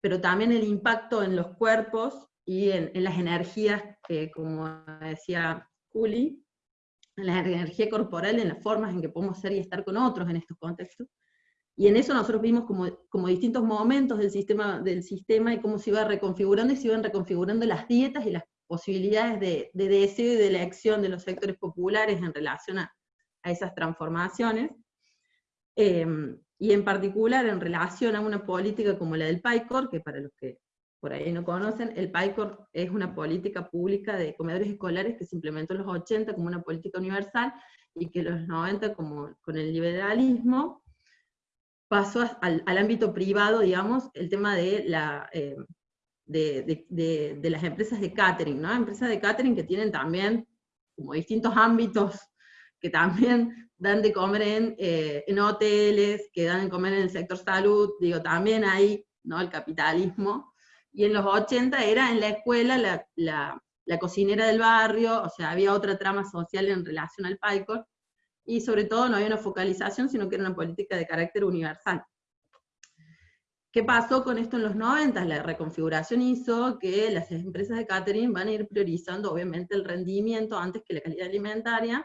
pero también el impacto en los cuerpos y en, en las energías, que como decía Juli, en la energía corporal, en las formas en que podemos ser y estar con otros en estos contextos. Y en eso nosotros vimos como, como distintos momentos del sistema, del sistema y cómo se iba reconfigurando y se iban reconfigurando las dietas y las posibilidades de, de deseo y de elección de los sectores populares en relación a, a esas transformaciones. Em, y en particular en relación a una política como la del PICOR, que para los que por ahí no conocen, el PICOR es una política pública de comedores escolares que se implementó en los 80 como una política universal y que en los 90 como con el liberalismo pasó al, ámbito privado, digamos, el tema de, la, eh, de, las empresas de catering, ¿no? Empresas de catering que tienen también como distintos ámbitos que también dan de comer en, eh, en hoteles, que dan de comer en el sector salud, digo, también hay, ¿no? El capitalismo, y en los 80 era en la escuela la, la, cocinera del barrio, o sea, había otra trama social en relación al PICOR, y sobre todo no había una focalización, sino que era una política de carácter universal. ¿Qué pasó con esto en los 90? La reconfiguración hizo que las empresas de catering van a ir priorizando obviamente el rendimiento antes que la calidad alimentaria,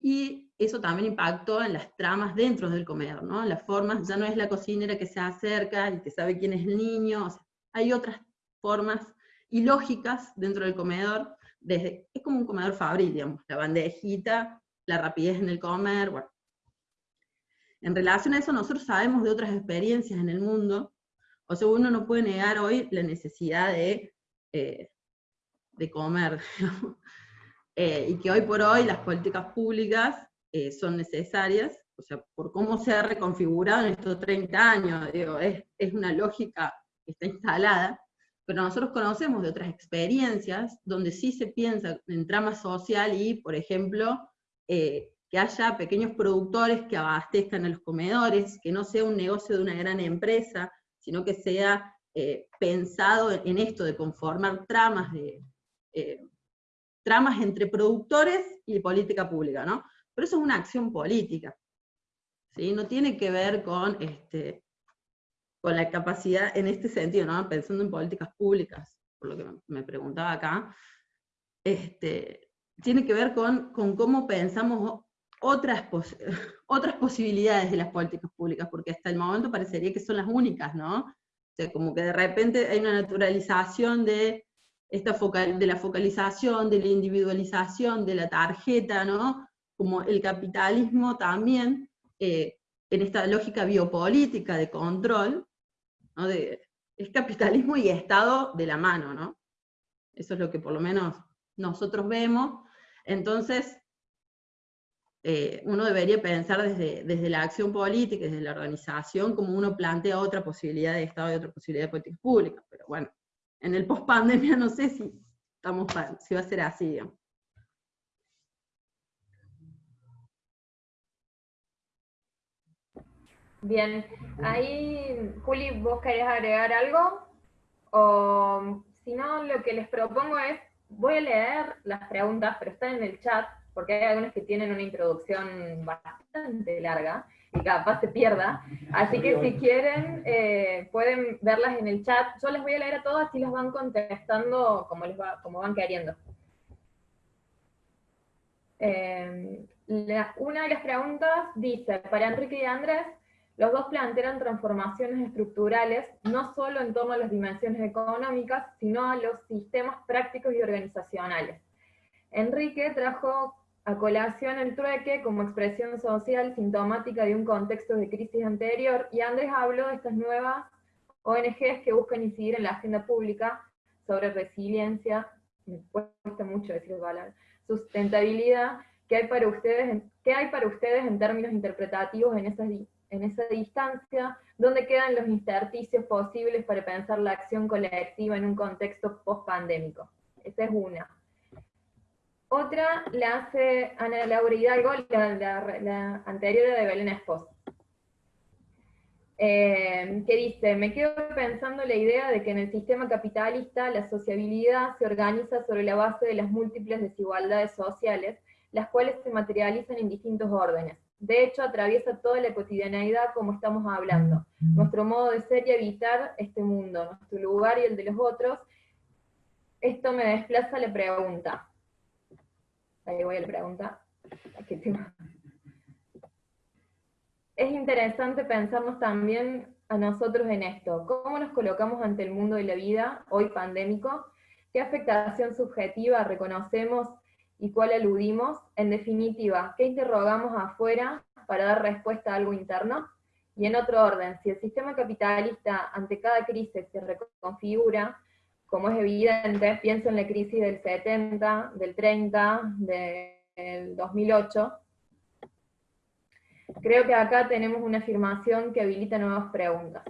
y eso también impactó en las tramas dentro del comedor, ¿no? Las formas, ya no es la cocinera que se acerca y que sabe quién es el niño, o sea, hay otras formas y lógicas dentro del comedor, desde, es como un comedor fabril, digamos, la bandejita, la rapidez en el comer, bueno. En relación a eso, nosotros sabemos de otras experiencias en el mundo, o sea, uno no puede negar hoy la necesidad de, eh, de comer, eh, y que hoy por hoy las políticas públicas eh, son necesarias, o sea, por cómo se ha reconfigurado en estos 30 años, digo, es, es una lógica está instalada, pero nosotros conocemos de otras experiencias donde sí se piensa en trama social y, por ejemplo, eh, que haya pequeños productores que abastezcan a los comedores, que no sea un negocio de una gran empresa, sino que sea eh, pensado en esto de conformar tramas, de, eh, tramas entre productores y política pública, ¿no? Pero eso es una acción política, ¿sí? No tiene que ver con este, con la capacidad en este sentido, ¿no? pensando en políticas públicas, por lo que me preguntaba acá, este, tiene que ver con, con cómo pensamos otras, otras posibilidades de las políticas públicas, porque hasta el momento parecería que son las únicas, ¿no? O sea, como que de repente hay una naturalización de, esta focal, de la focalización, de la individualización, de la tarjeta, ¿no? Como el capitalismo también, eh, en esta lógica biopolítica de control, es capitalismo y Estado de la mano, ¿no? Eso es lo que por lo menos nosotros vemos. Entonces, eh, uno debería pensar desde, desde la acción política, desde la organización, como uno plantea otra posibilidad de Estado y otra posibilidad de políticas públicas. Pero bueno, en el post-pandemia no sé si, estamos, si va a ser así. Bien, ahí, Juli, ¿vos querés agregar algo? O si no, lo que les propongo es, voy a leer las preguntas, pero están en el chat, porque hay algunas que tienen una introducción bastante larga, y capaz se pierda, así que si quieren, eh, pueden verlas en el chat, yo les voy a leer a todas y las van contestando como, les va, como van queriendo. Eh, una de las preguntas dice, para Enrique y Andrés, los dos plantean transformaciones estructurales, no solo en torno a las dimensiones económicas, sino a los sistemas prácticos y organizacionales. Enrique trajo a colación el trueque como expresión social sintomática de un contexto de crisis anterior, y Andrés habló de estas nuevas ONGs que buscan incidir en la agenda pública sobre resiliencia, me cuesta mucho decir palabras, sustentabilidad, ¿qué hay para ustedes, qué hay para ustedes en términos interpretativos en esas en esa distancia, dónde quedan los intersticios posibles para pensar la acción colectiva en un contexto post-pandémico. Esa es una. Otra la hace Ana Laura Hidalgo, la, anterior de Belén Esposa. Eh, que dice, me quedo pensando la idea de que en el sistema capitalista la sociabilidad se organiza sobre la base de las múltiples desigualdades sociales, las cuales se materializan en distintos órdenes de hecho, atraviesa toda la cotidianeidad como estamos hablando. Nuestro modo de ser y habitar este mundo, nuestro lugar y el de los otros. Esto me desplaza la pregunta. Ahí voy a la pregunta. Es interesante pensarnos también a nosotros en esto. ¿Cómo nos colocamos ante el mundo de la vida, hoy pandémico? ¿Qué afectación subjetiva reconocemos y cuál aludimos, en definitiva, ¿qué interrogamos afuera para dar respuesta a algo interno? Y en otro orden, si el sistema capitalista ante cada crisis se reconfigura, como es evidente, pienso en la crisis del 70, del 30, del 2008, creo que acá tenemos una afirmación que habilita nuevas preguntas.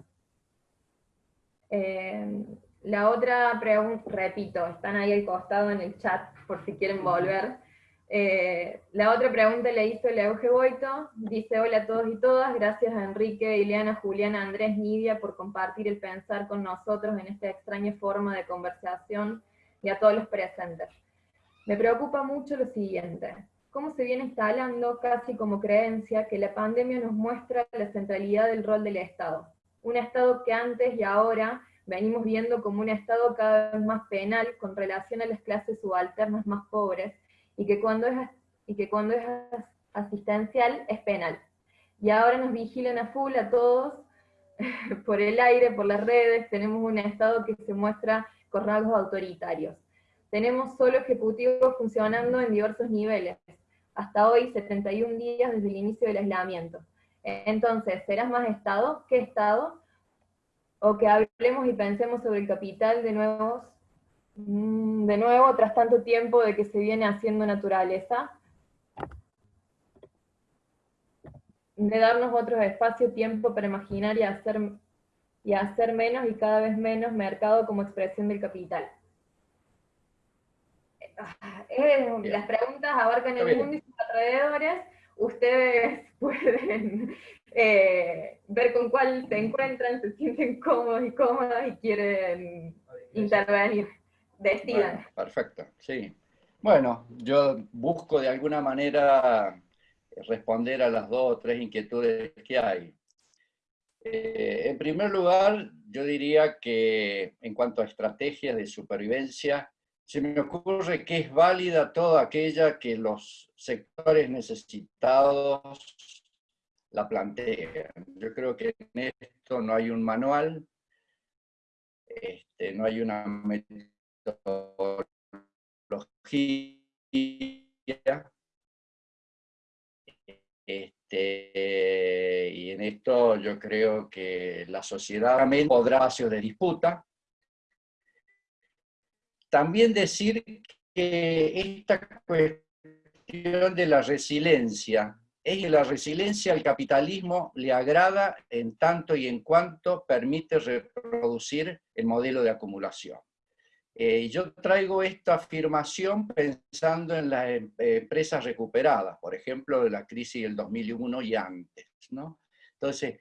Eh, la otra pregunta, repito, están ahí al costado en el chat por si quieren volver. Eh, la otra pregunta la hizo el Euge Boito, dice hola a todos y todas, gracias a Enrique, Ileana, Juliana, Andrés, Nidia por compartir el pensar con nosotros en esta extraña forma de conversación y a todos los presentes. Me preocupa mucho lo siguiente, cómo se viene instalando casi como creencia que la pandemia nos muestra la centralidad del rol del Estado. Un Estado que antes y ahora venimos viendo como un Estado cada vez más penal con relación a las clases subalternas más pobres, y que cuando es, y que cuando es asistencial es penal. Y ahora nos vigilan a full a todos, por el aire, por las redes, tenemos un Estado que se muestra con rasgos autoritarios. Tenemos solo ejecutivos funcionando en diversos niveles, hasta hoy 71 días desde el inicio del aislamiento. Entonces, ¿serás más Estado? ¿Qué Estado? O que hablemos y pensemos sobre el capital de nuevo, mm, de nuevo tras tanto tiempo de que se viene haciendo naturaleza, de darnos otro espacio, tiempo para imaginar y hacer, y hacer menos y cada vez menos mercado como expresión del capital. Eh, las preguntas abarcan el mundo y sus alrededores, ustedes pueden eh, ver con cuál se encuentran, se sienten cómodos y cómodas y quieren intervenir. Decidan. perfecto, sí. Bueno, yo busco de alguna manera responder a las dos o tres inquietudes que hay. Eh, en primer lugar, yo diría que en cuanto a estrategias de supervivencia, se me ocurre que es válida toda aquella que los sectores necesitados la plantean. Yo creo que en esto no hay un manual, este, no hay una metodología, este, y en esto yo creo que la sociedad podrá espacios de disputa. También decir que esta cuestión de la resiliencia, es que la resiliencia al capitalismo le agrada en tanto y en cuanto permite reproducir el modelo de acumulación. Eh, yo traigo esta afirmación pensando en las em, empresas recuperadas, por ejemplo, de la crisis del 2001 y antes. ¿no? Entonces,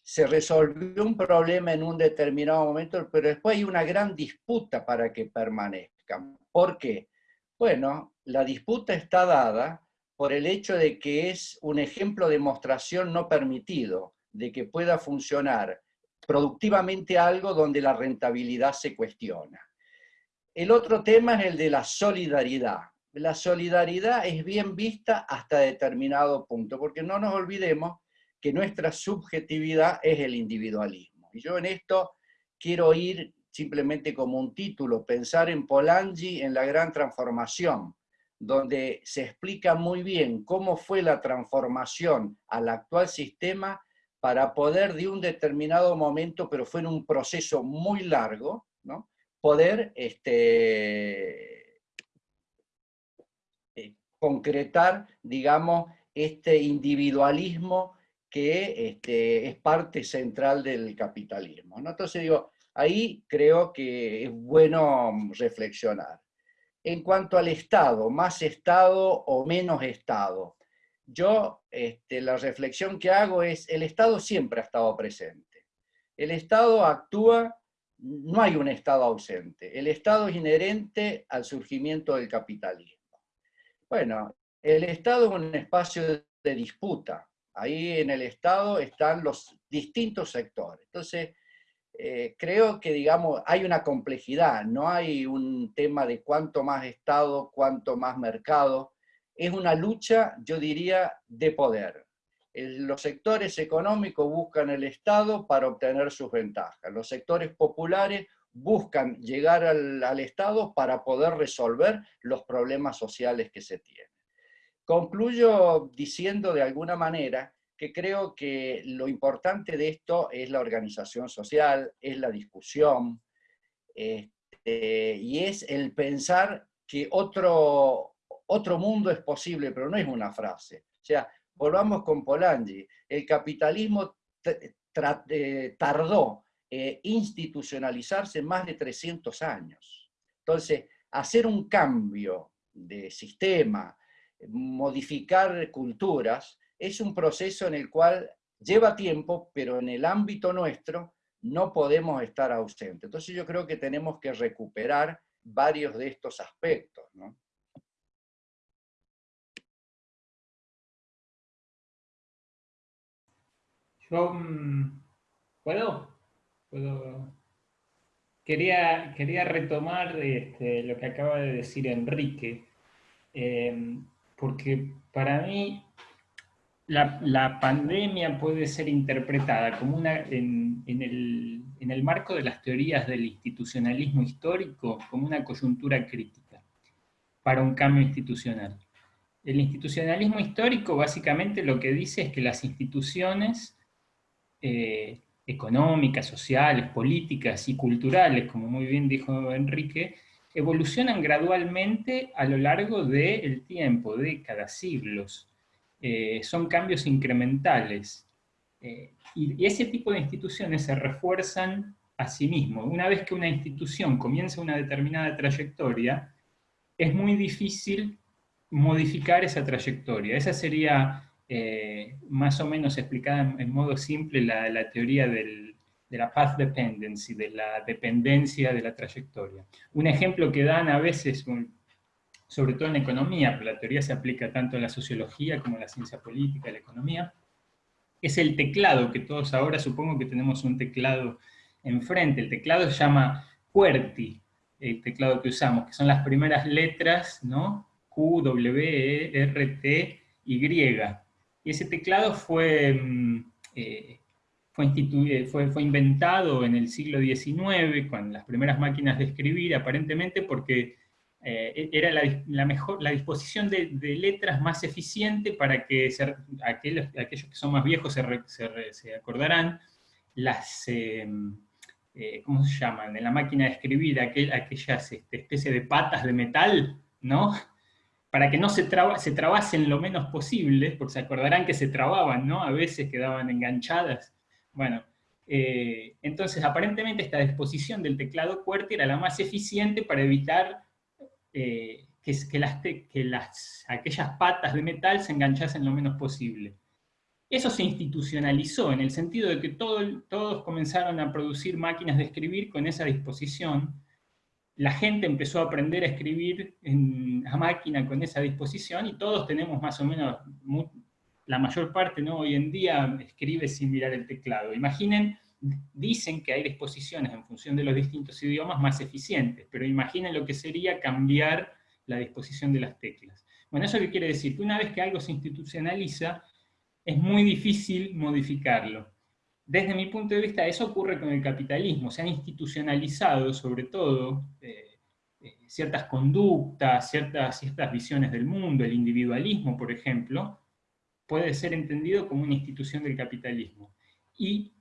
se resolvió un problema en un determinado momento, pero después hay una gran disputa para que permanezcan. ¿Por qué? Bueno, la disputa está dada por el hecho de que es un ejemplo de demostración no permitido, de que pueda funcionar productivamente algo donde la rentabilidad se cuestiona. El otro tema es el de la solidaridad. La solidaridad es bien vista hasta determinado punto, porque no nos olvidemos que nuestra subjetividad es el individualismo. Y yo en esto quiero ir simplemente como un título, pensar en Polanyi en la gran transformación, donde se explica muy bien cómo fue la transformación al actual sistema para poder de un determinado momento, pero fue en un proceso muy largo, ¿no? poder este, eh, concretar, digamos, este individualismo que este, es parte central del capitalismo. Entonces digo, ahí creo que es bueno reflexionar. En cuanto al Estado, más Estado o menos Estado, yo este, la reflexión que hago es, el Estado siempre ha estado presente. El Estado actúa no hay un Estado ausente. El Estado es inherente al surgimiento del capitalismo. Bueno, el Estado es un espacio de disputa. Ahí en el Estado están los distintos sectores. Entonces, eh, creo que, digamos, hay una complejidad, no hay un tema de cuánto más Estado, cuánto más mercado. Es una lucha, yo diría, de poder los sectores económicos buscan el Estado para obtener sus ventajas. Los sectores populares buscan llegar al, Estado para poder resolver los problemas sociales que se tienen. Concluyo diciendo de alguna manera que creo que lo importante de esto es la organización social, es la discusión, este, y es el pensar que otro, otro mundo es posible, pero no es una frase. O sea, volvamos con Polanyi, el capitalismo eh, tardó eh, institucionalizarse más de 300 años. Entonces, hacer un cambio de sistema, modificar culturas, es un proceso en el cual lleva tiempo, pero en el ámbito nuestro no podemos estar ausentes. Entonces yo creo que tenemos que recuperar varios de estos aspectos. ¿no? Mm, ¿Puedo? Quería, quería retomar este, lo que acaba de decir Enrique, em, porque para mí la, pandemia puede ser interpretada como una, en, el, marco de las teorías del institucionalismo histórico como una coyuntura crítica para un cambio institucional. El institucionalismo histórico básicamente lo que dice es que las instituciones eh, económicas, sociales, políticas y culturales, como muy bien dijo Enrique, evolucionan gradualmente a lo largo del tiempo, décadas, siglos. Eh, son cambios incrementales. Eh, y, ese tipo de instituciones se refuerzan a sí mismos. Una vez que una institución comienza una determinada trayectoria, es muy difícil modificar esa trayectoria. Esa sería eh, más o menos explicada en, modo simple la, teoría de la path dependency, de la dependencia de la trayectoria. Un ejemplo que dan a veces, sobre todo en economía, pero la teoría se aplica tanto en la sociología como en la ciencia política, la economía, es el teclado, que todos ahora supongo que tenemos un teclado enfrente. El teclado se llama QWERTY, el teclado que usamos, que son las primeras letras, ¿no? Q, W, E, R, T, Y. Y ese teclado fue, mm, eh, fue, fue, fue, inventado en el siglo XIX, con las primeras máquinas de escribir, aparentemente porque eh, era la, mejor, la disposición de, letras más eficiente para que aquellos, aquellos, que son más viejos se, acordarán, las, em, eh, ¿cómo se llaman? En la máquina de escribir, aquellas este, especie de patas de metal, ¿no? Para que no se, se trabasen lo menos posible, porque se acordarán que se trababan, ¿no? A veces quedaban enganchadas. Bueno, eh, entonces aparentemente esta disposición del teclado QWERTY era la más eficiente para evitar eh, que, las, que las, aquellas patas de metal se enganchasen lo menos posible. Eso se institucionalizó en el sentido de que todos comenzaron a producir máquinas de escribir con esa disposición. La gente empezó a aprender a escribir la máquina con esa disposición y todos tenemos más o menos, la mayor parte ¿no? hoy en día escribe sin mirar el teclado. Imaginen dicen que hay disposiciones en función de los distintos idiomas más eficientes, pero imaginen lo que sería cambiar la disposición de las teclas. Bueno, ¿eso qué quiere decir? Que una vez que algo se institucionaliza, es muy difícil modificarlo. Desde mi punto de vista, eso ocurre con el capitalismo. Se han institucionalizado, sobre todo, eh, eh, ciertas conductas, ciertas, ciertas visiones del mundo, el individualismo, por ejemplo, puede ser entendido como una institución del capitalismo. Y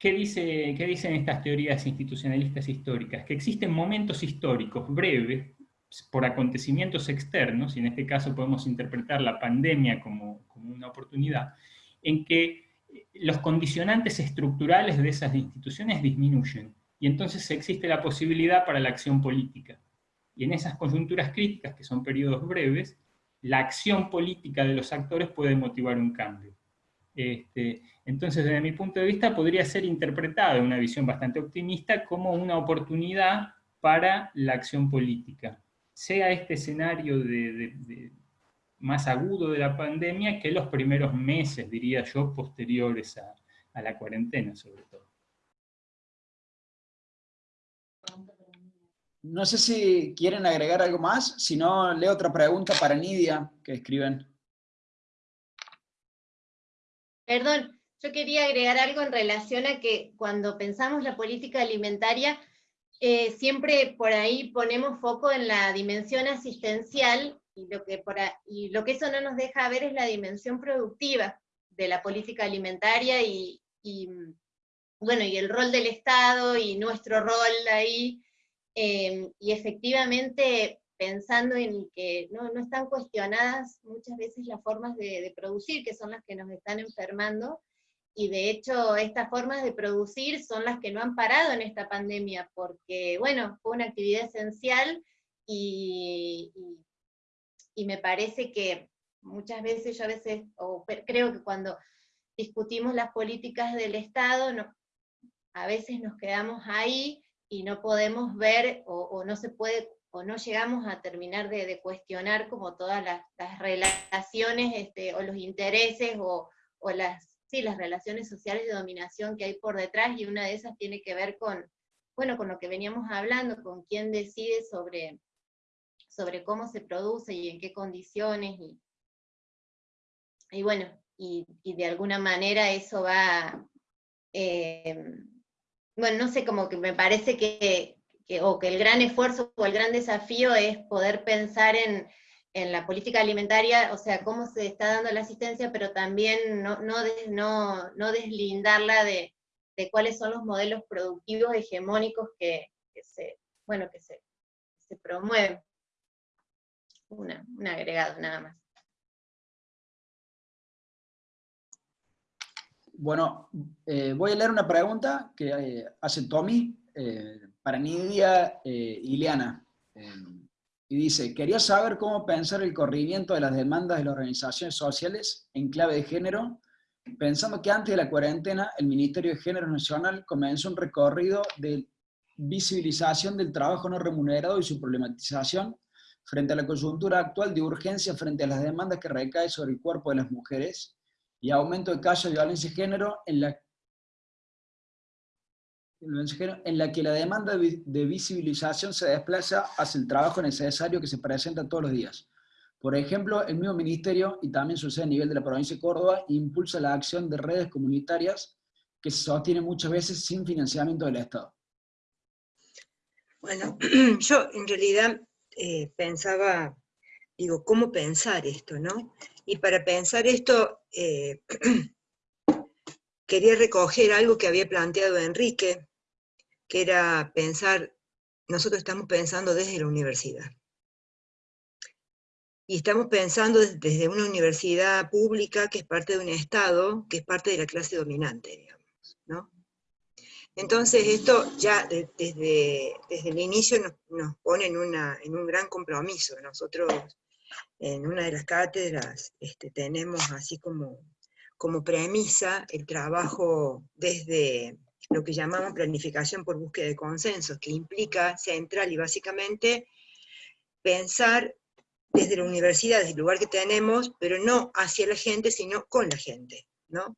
¿Qué, dice, ¿Qué dicen estas teorías institucionalistas históricas? Que existen momentos históricos breves, por acontecimientos externos, y en este caso podemos interpretar la pandemia como, como una oportunidad, en que los condicionantes estructurales de esas instituciones disminuyen, y entonces existe la posibilidad para la acción política. Y en esas coyunturas críticas, que son periodos breves, la acción política de los actores puede motivar un cambio. Este, entonces, desde mi punto de vista, podría ser interpretada en una visión bastante optimista como una oportunidad para la acción política. Sea este escenario de, más agudo de la pandemia que los primeros meses, diría yo, posteriores a, a la cuarentena, sobre todo. No sé si quieren agregar algo más, si no, leo otra pregunta para Nidia, que escriben. Perdón, yo quería agregar algo en relación a que cuando pensamos la política alimentaria, eh, siempre por ahí ponemos foco en la dimensión asistencial y lo, que por y lo que eso no nos deja ver es la dimensión productiva de la política alimentaria y, bueno, y el rol del Estado y nuestro rol ahí, eh, y efectivamente pensando en que no, están cuestionadas muchas veces las formas de, producir, que son las que nos están enfermando, y de hecho estas formas de producir son las que no han parado en esta pandemia, porque bueno, fue una actividad esencial y, y, me parece que muchas veces, yo a veces, o creo que cuando discutimos las políticas del Estado, no, a veces nos quedamos ahí y no podemos ver o, o no se puede o no llegamos a terminar de, cuestionar como todas las, relaciones este, o los intereses o, las, sí, las relaciones sociales de dominación que hay por detrás, y una de esas tiene que ver con, bueno, con lo que veníamos hablando, con quién decide sobre, sobre cómo se produce y en qué condiciones, y, y bueno, y, de alguna manera eso va, eh, bueno, no sé, como que me parece que, o que el gran esfuerzo o el gran desafío es poder pensar en, la política alimentaria, o sea, cómo se está dando la asistencia, pero también no, no, deslindarla de, cuáles son los modelos productivos hegemónicos que, se, bueno, que se, promueven. un agregado nada más. Bueno, eh, voy a leer una pregunta que eh, hace Tommy. Eh, para Nidia eh, Ileana. Y dice, quería saber cómo pensar el corrimiento de las demandas de las organizaciones sociales en clave de género, pensando que antes de la cuarentena el Ministerio de Género Nacional comenzó un recorrido de visibilización del trabajo no remunerado y su problematización frente a la coyuntura actual de urgencia frente a las demandas que recaen sobre el cuerpo de las mujeres y aumento de casos de violencia de género en la en la que la demanda de visibilización se desplaza hacia el trabajo necesario que se presenta todos los días. Por ejemplo, el mismo ministerio, y también sucede a nivel de la provincia de Córdoba, impulsa la acción de redes comunitarias que se sostienen muchas veces sin financiamiento del Estado. Bueno, yo en realidad eh, pensaba, digo, ¿cómo pensar esto, no? Y para pensar esto, eh, quería recoger algo que había planteado Enrique, que era pensar, nosotros estamos pensando desde la universidad. Y estamos pensando desde una universidad pública que es parte de un Estado, que es parte de la clase dominante, digamos, ¿no? Entonces esto ya desde, desde el inicio nos, pone en, una, en, un gran compromiso. Nosotros en una de las cátedras este, tenemos así como, como premisa el trabajo desde lo que llamamos planificación por búsqueda de consensos, que implica central y básicamente pensar desde la universidad, desde el lugar que tenemos, pero no hacia la gente, sino con la gente, ¿no?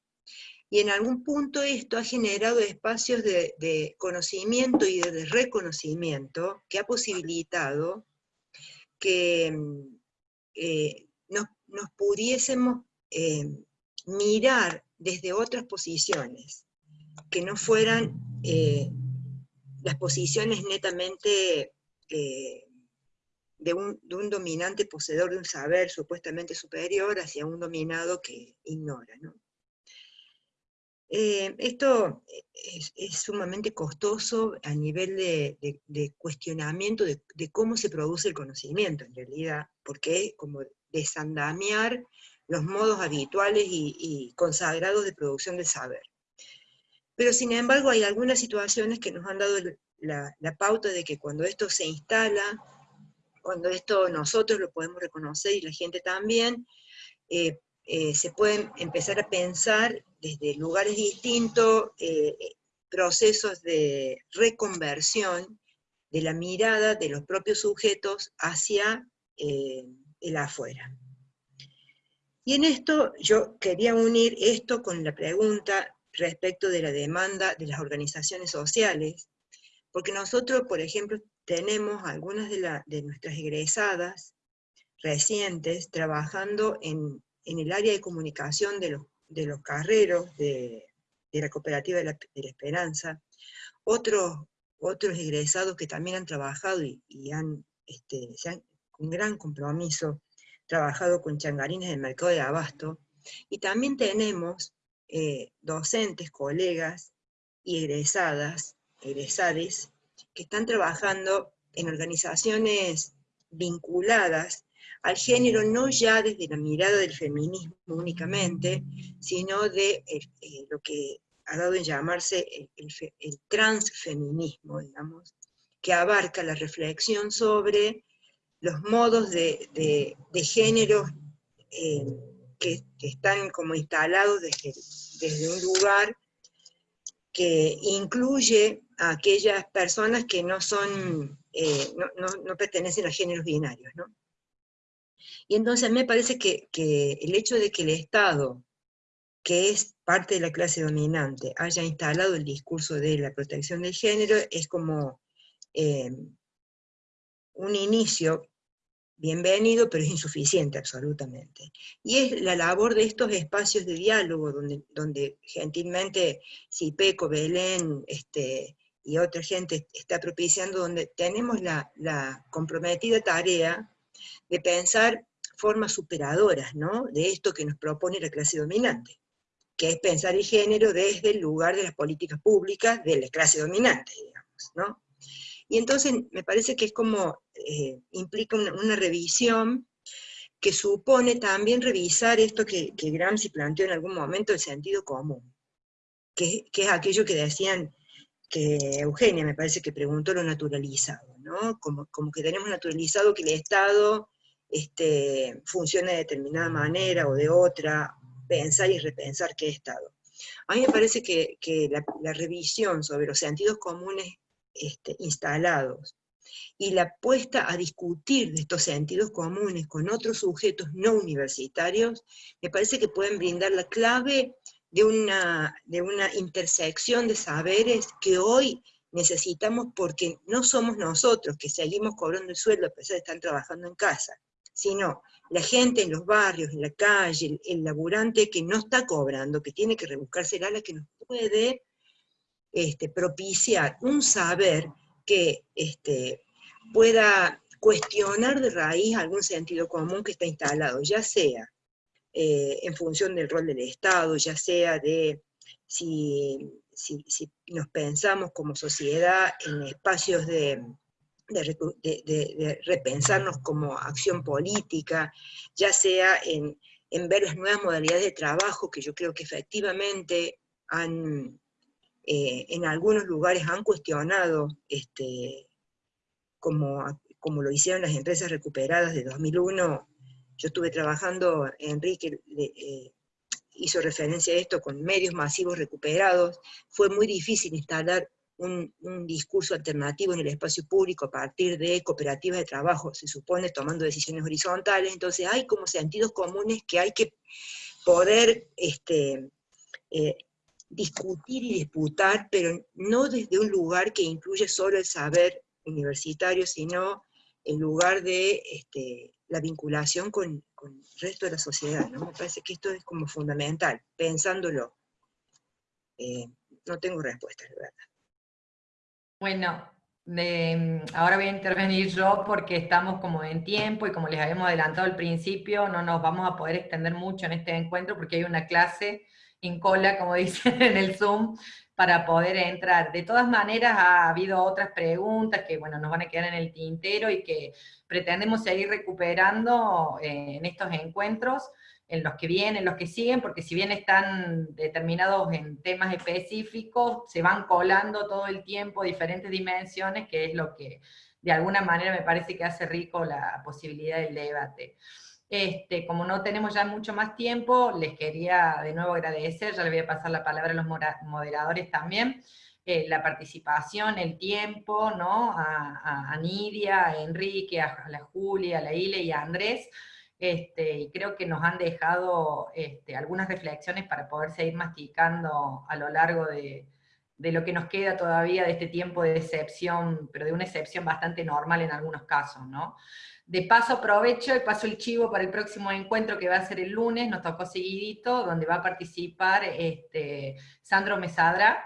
Y en algún punto esto ha generado espacios de, conocimiento y de reconocimiento que ha posibilitado que eh, nos, pudiésemos eh, mirar desde otras posiciones, que no fueran eh, las posiciones netamente de un, dominante poseedor de un saber supuestamente superior hacia un dominado que ignora. Eh, esto es, sumamente costoso a nivel de, cuestionamiento de, cómo se produce el conocimiento en realidad, porque es como desandamiar los modos habituales y, consagrados de producción del saber. Pero sin embargo hay algunas situaciones que nos han dado la, pauta de que cuando esto se instala cuando esto nosotros lo podemos reconocer y la gente también, eh, eh, se pueden empezar a pensar desde lugares distintos, eh, procesos de reconversión de la mirada de los propios sujetos hacia el afuera. Y en esto yo quería unir esto con la pregunta respecto de la demanda de las organizaciones sociales, porque nosotros, por ejemplo, tenemos algunas de, nuestras egresadas recientes trabajando en, el área de comunicación de los, carreros de, la Cooperativa de la, Esperanza, otros, egresados que también han trabajado y, han, este, con gran compromiso, trabajado con changarines del mercado de abasto, y también tenemos eh, docentes, colegas y egresadas, egresades, que están trabajando en organizaciones vinculadas al género, no ya desde la mirada del feminismo únicamente, sino de eh, eh, lo que ha dado en llamarse el, transfeminismo, digamos, que abarca la reflexión sobre los modos de, género eh, que, están como instalados desde, desde un lugar que incluye a aquellas personas que no son, eh, no, pertenecen a géneros binarios, ¿no? Y entonces me parece que, el hecho de que el Estado, que es parte de la clase dominante, haya instalado el discurso de la protección del género, es como eh, un inicio bienvenido, pero es insuficiente absolutamente. Y es la labor de estos espacios de diálogo, donde, donde gentilmente Cipeco, Belén este, y otra gente está propiciando, donde tenemos la, comprometida tarea de pensar formas superadoras ¿no? de esto que nos propone la clase dominante, que es pensar el género desde el lugar de las políticas públicas de la clase dominante, digamos, ¿no? Y entonces me parece que es como, eh, implica una, revisión que supone también revisar esto que, Gramsci planteó en algún momento, el sentido común, que, es aquello que decían que Eugenia me parece que preguntó lo naturalizado, ¿no? Como, como que tenemos naturalizado que el Estado este, funcione de determinada manera o de otra, pensar y repensar qué Estado. A mí me parece que, la, la, revisión sobre los sentidos comunes este, instalados, y la puesta a discutir de estos sentidos comunes con otros sujetos no universitarios, me parece que pueden brindar la clave de una, de una intersección de saberes que hoy necesitamos porque no somos nosotros que seguimos cobrando el sueldo a pesar de estar trabajando en casa, sino la gente en los barrios, en la calle, el, laburante que no está cobrando, que tiene que rebuscarse la que nos puede este, propiciar un saber que este, pueda cuestionar de raíz algún sentido común que está instalado, ya sea eh, en función del rol del Estado, ya sea de si, nos pensamos como sociedad en espacios de, de, repensarnos como acción política, ya sea en, ver las nuevas modalidades de trabajo que yo creo que efectivamente han, eh, en algunos lugares han cuestionado, este, como, como lo hicieron las empresas recuperadas de 2001, yo estuve trabajando, Enrique eh, hizo referencia a esto, con medios masivos recuperados, fue muy difícil instalar un, discurso alternativo en el espacio público a partir de cooperativas de trabajo, se supone, tomando decisiones horizontales, entonces hay como sentidos comunes que hay que poder este, eh, discutir y disputar, pero no desde un lugar que incluye solo el saber universitario, sino el lugar de este, la vinculación con, el resto de la sociedad. ¿no? Me parece que esto es como fundamental, pensándolo. Eh, no tengo respuesta, de verdad. Bueno, ahora voy a intervenir yo porque estamos como en tiempo y como les habíamos adelantado al principio, no nos vamos a poder extender mucho en este encuentro porque hay una clase en cola, como dicen en el Zoom, para poder entrar. De todas maneras, ha habido otras preguntas que, bueno, nos van a quedar en el tintero y que pretendemos seguir recuperando eh, en estos encuentros en los que vienen, los que siguen, porque si bien están determinados en temas específicos, se van colando todo el tiempo diferentes dimensiones, que es lo que de alguna manera me parece que hace rico la posibilidad del debate. Este, como no tenemos ya mucho más tiempo, les quería de nuevo agradecer, ya le voy a pasar la palabra a los moderadores también, eh, la participación, el tiempo, ¿no? A, a, Nidia, a Enrique, a, a la Julia, a la Ile y a Andrés, este, y creo que nos han dejado este, algunas reflexiones para poder seguir masticando a lo largo de, lo que nos queda todavía de este tiempo de excepción, pero de una excepción bastante normal en algunos casos, ¿no? De paso aprovecho y paso el chivo para el próximo encuentro que va a ser el lunes, nos tocó seguidito, donde va a participar este, Sandro Mesadra,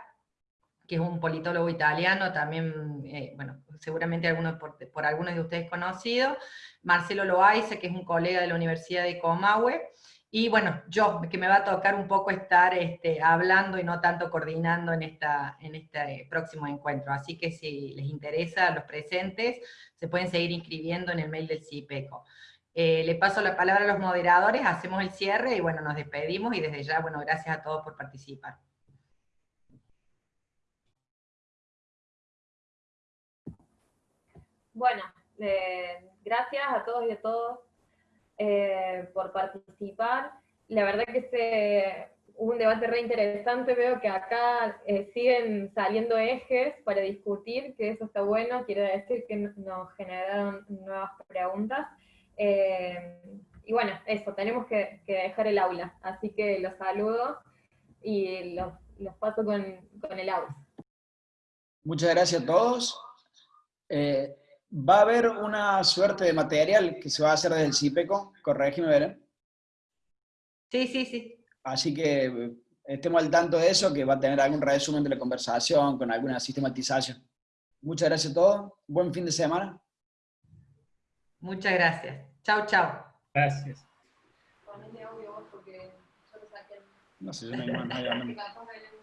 que es un politólogo italiano, también, eh, bueno, seguramente por, por, algunos de ustedes conocido, Marcelo Loaiza, que es un colega de la Universidad de Comahue, y bueno, yo, que me va a tocar un poco estar este, hablando y no tanto coordinando en, esta, en este próximo encuentro. Así que si les interesa a los presentes, se pueden seguir inscribiendo en el mail del CIPECO. Eh, le paso la palabra a los moderadores, hacemos el cierre y bueno, nos despedimos y desde ya, bueno, gracias a todos por participar. Bueno, eh, gracias a todos y a todos eh, por participar. La verdad que este, hubo un debate re interesante, veo que acá eh, siguen saliendo ejes para discutir, que eso está bueno, quiere decir que nos generaron nuevas preguntas. y bueno, eso, tenemos que, dejar el aula, así que los saludo y los, paso con, con, el aula. Muchas gracias a todos va a haber una suerte de material que se va a hacer desde el CIPECO, corregime, Belén. Sí, sí, sí. Así que eh, estemos al tanto de eso, que va a tener algún resumen de la conversación, con alguna sistematización. Muchas gracias a todos, buen fin de semana. Muchas gracias. Chao, chao. Gracias. No sé, yo no hay más,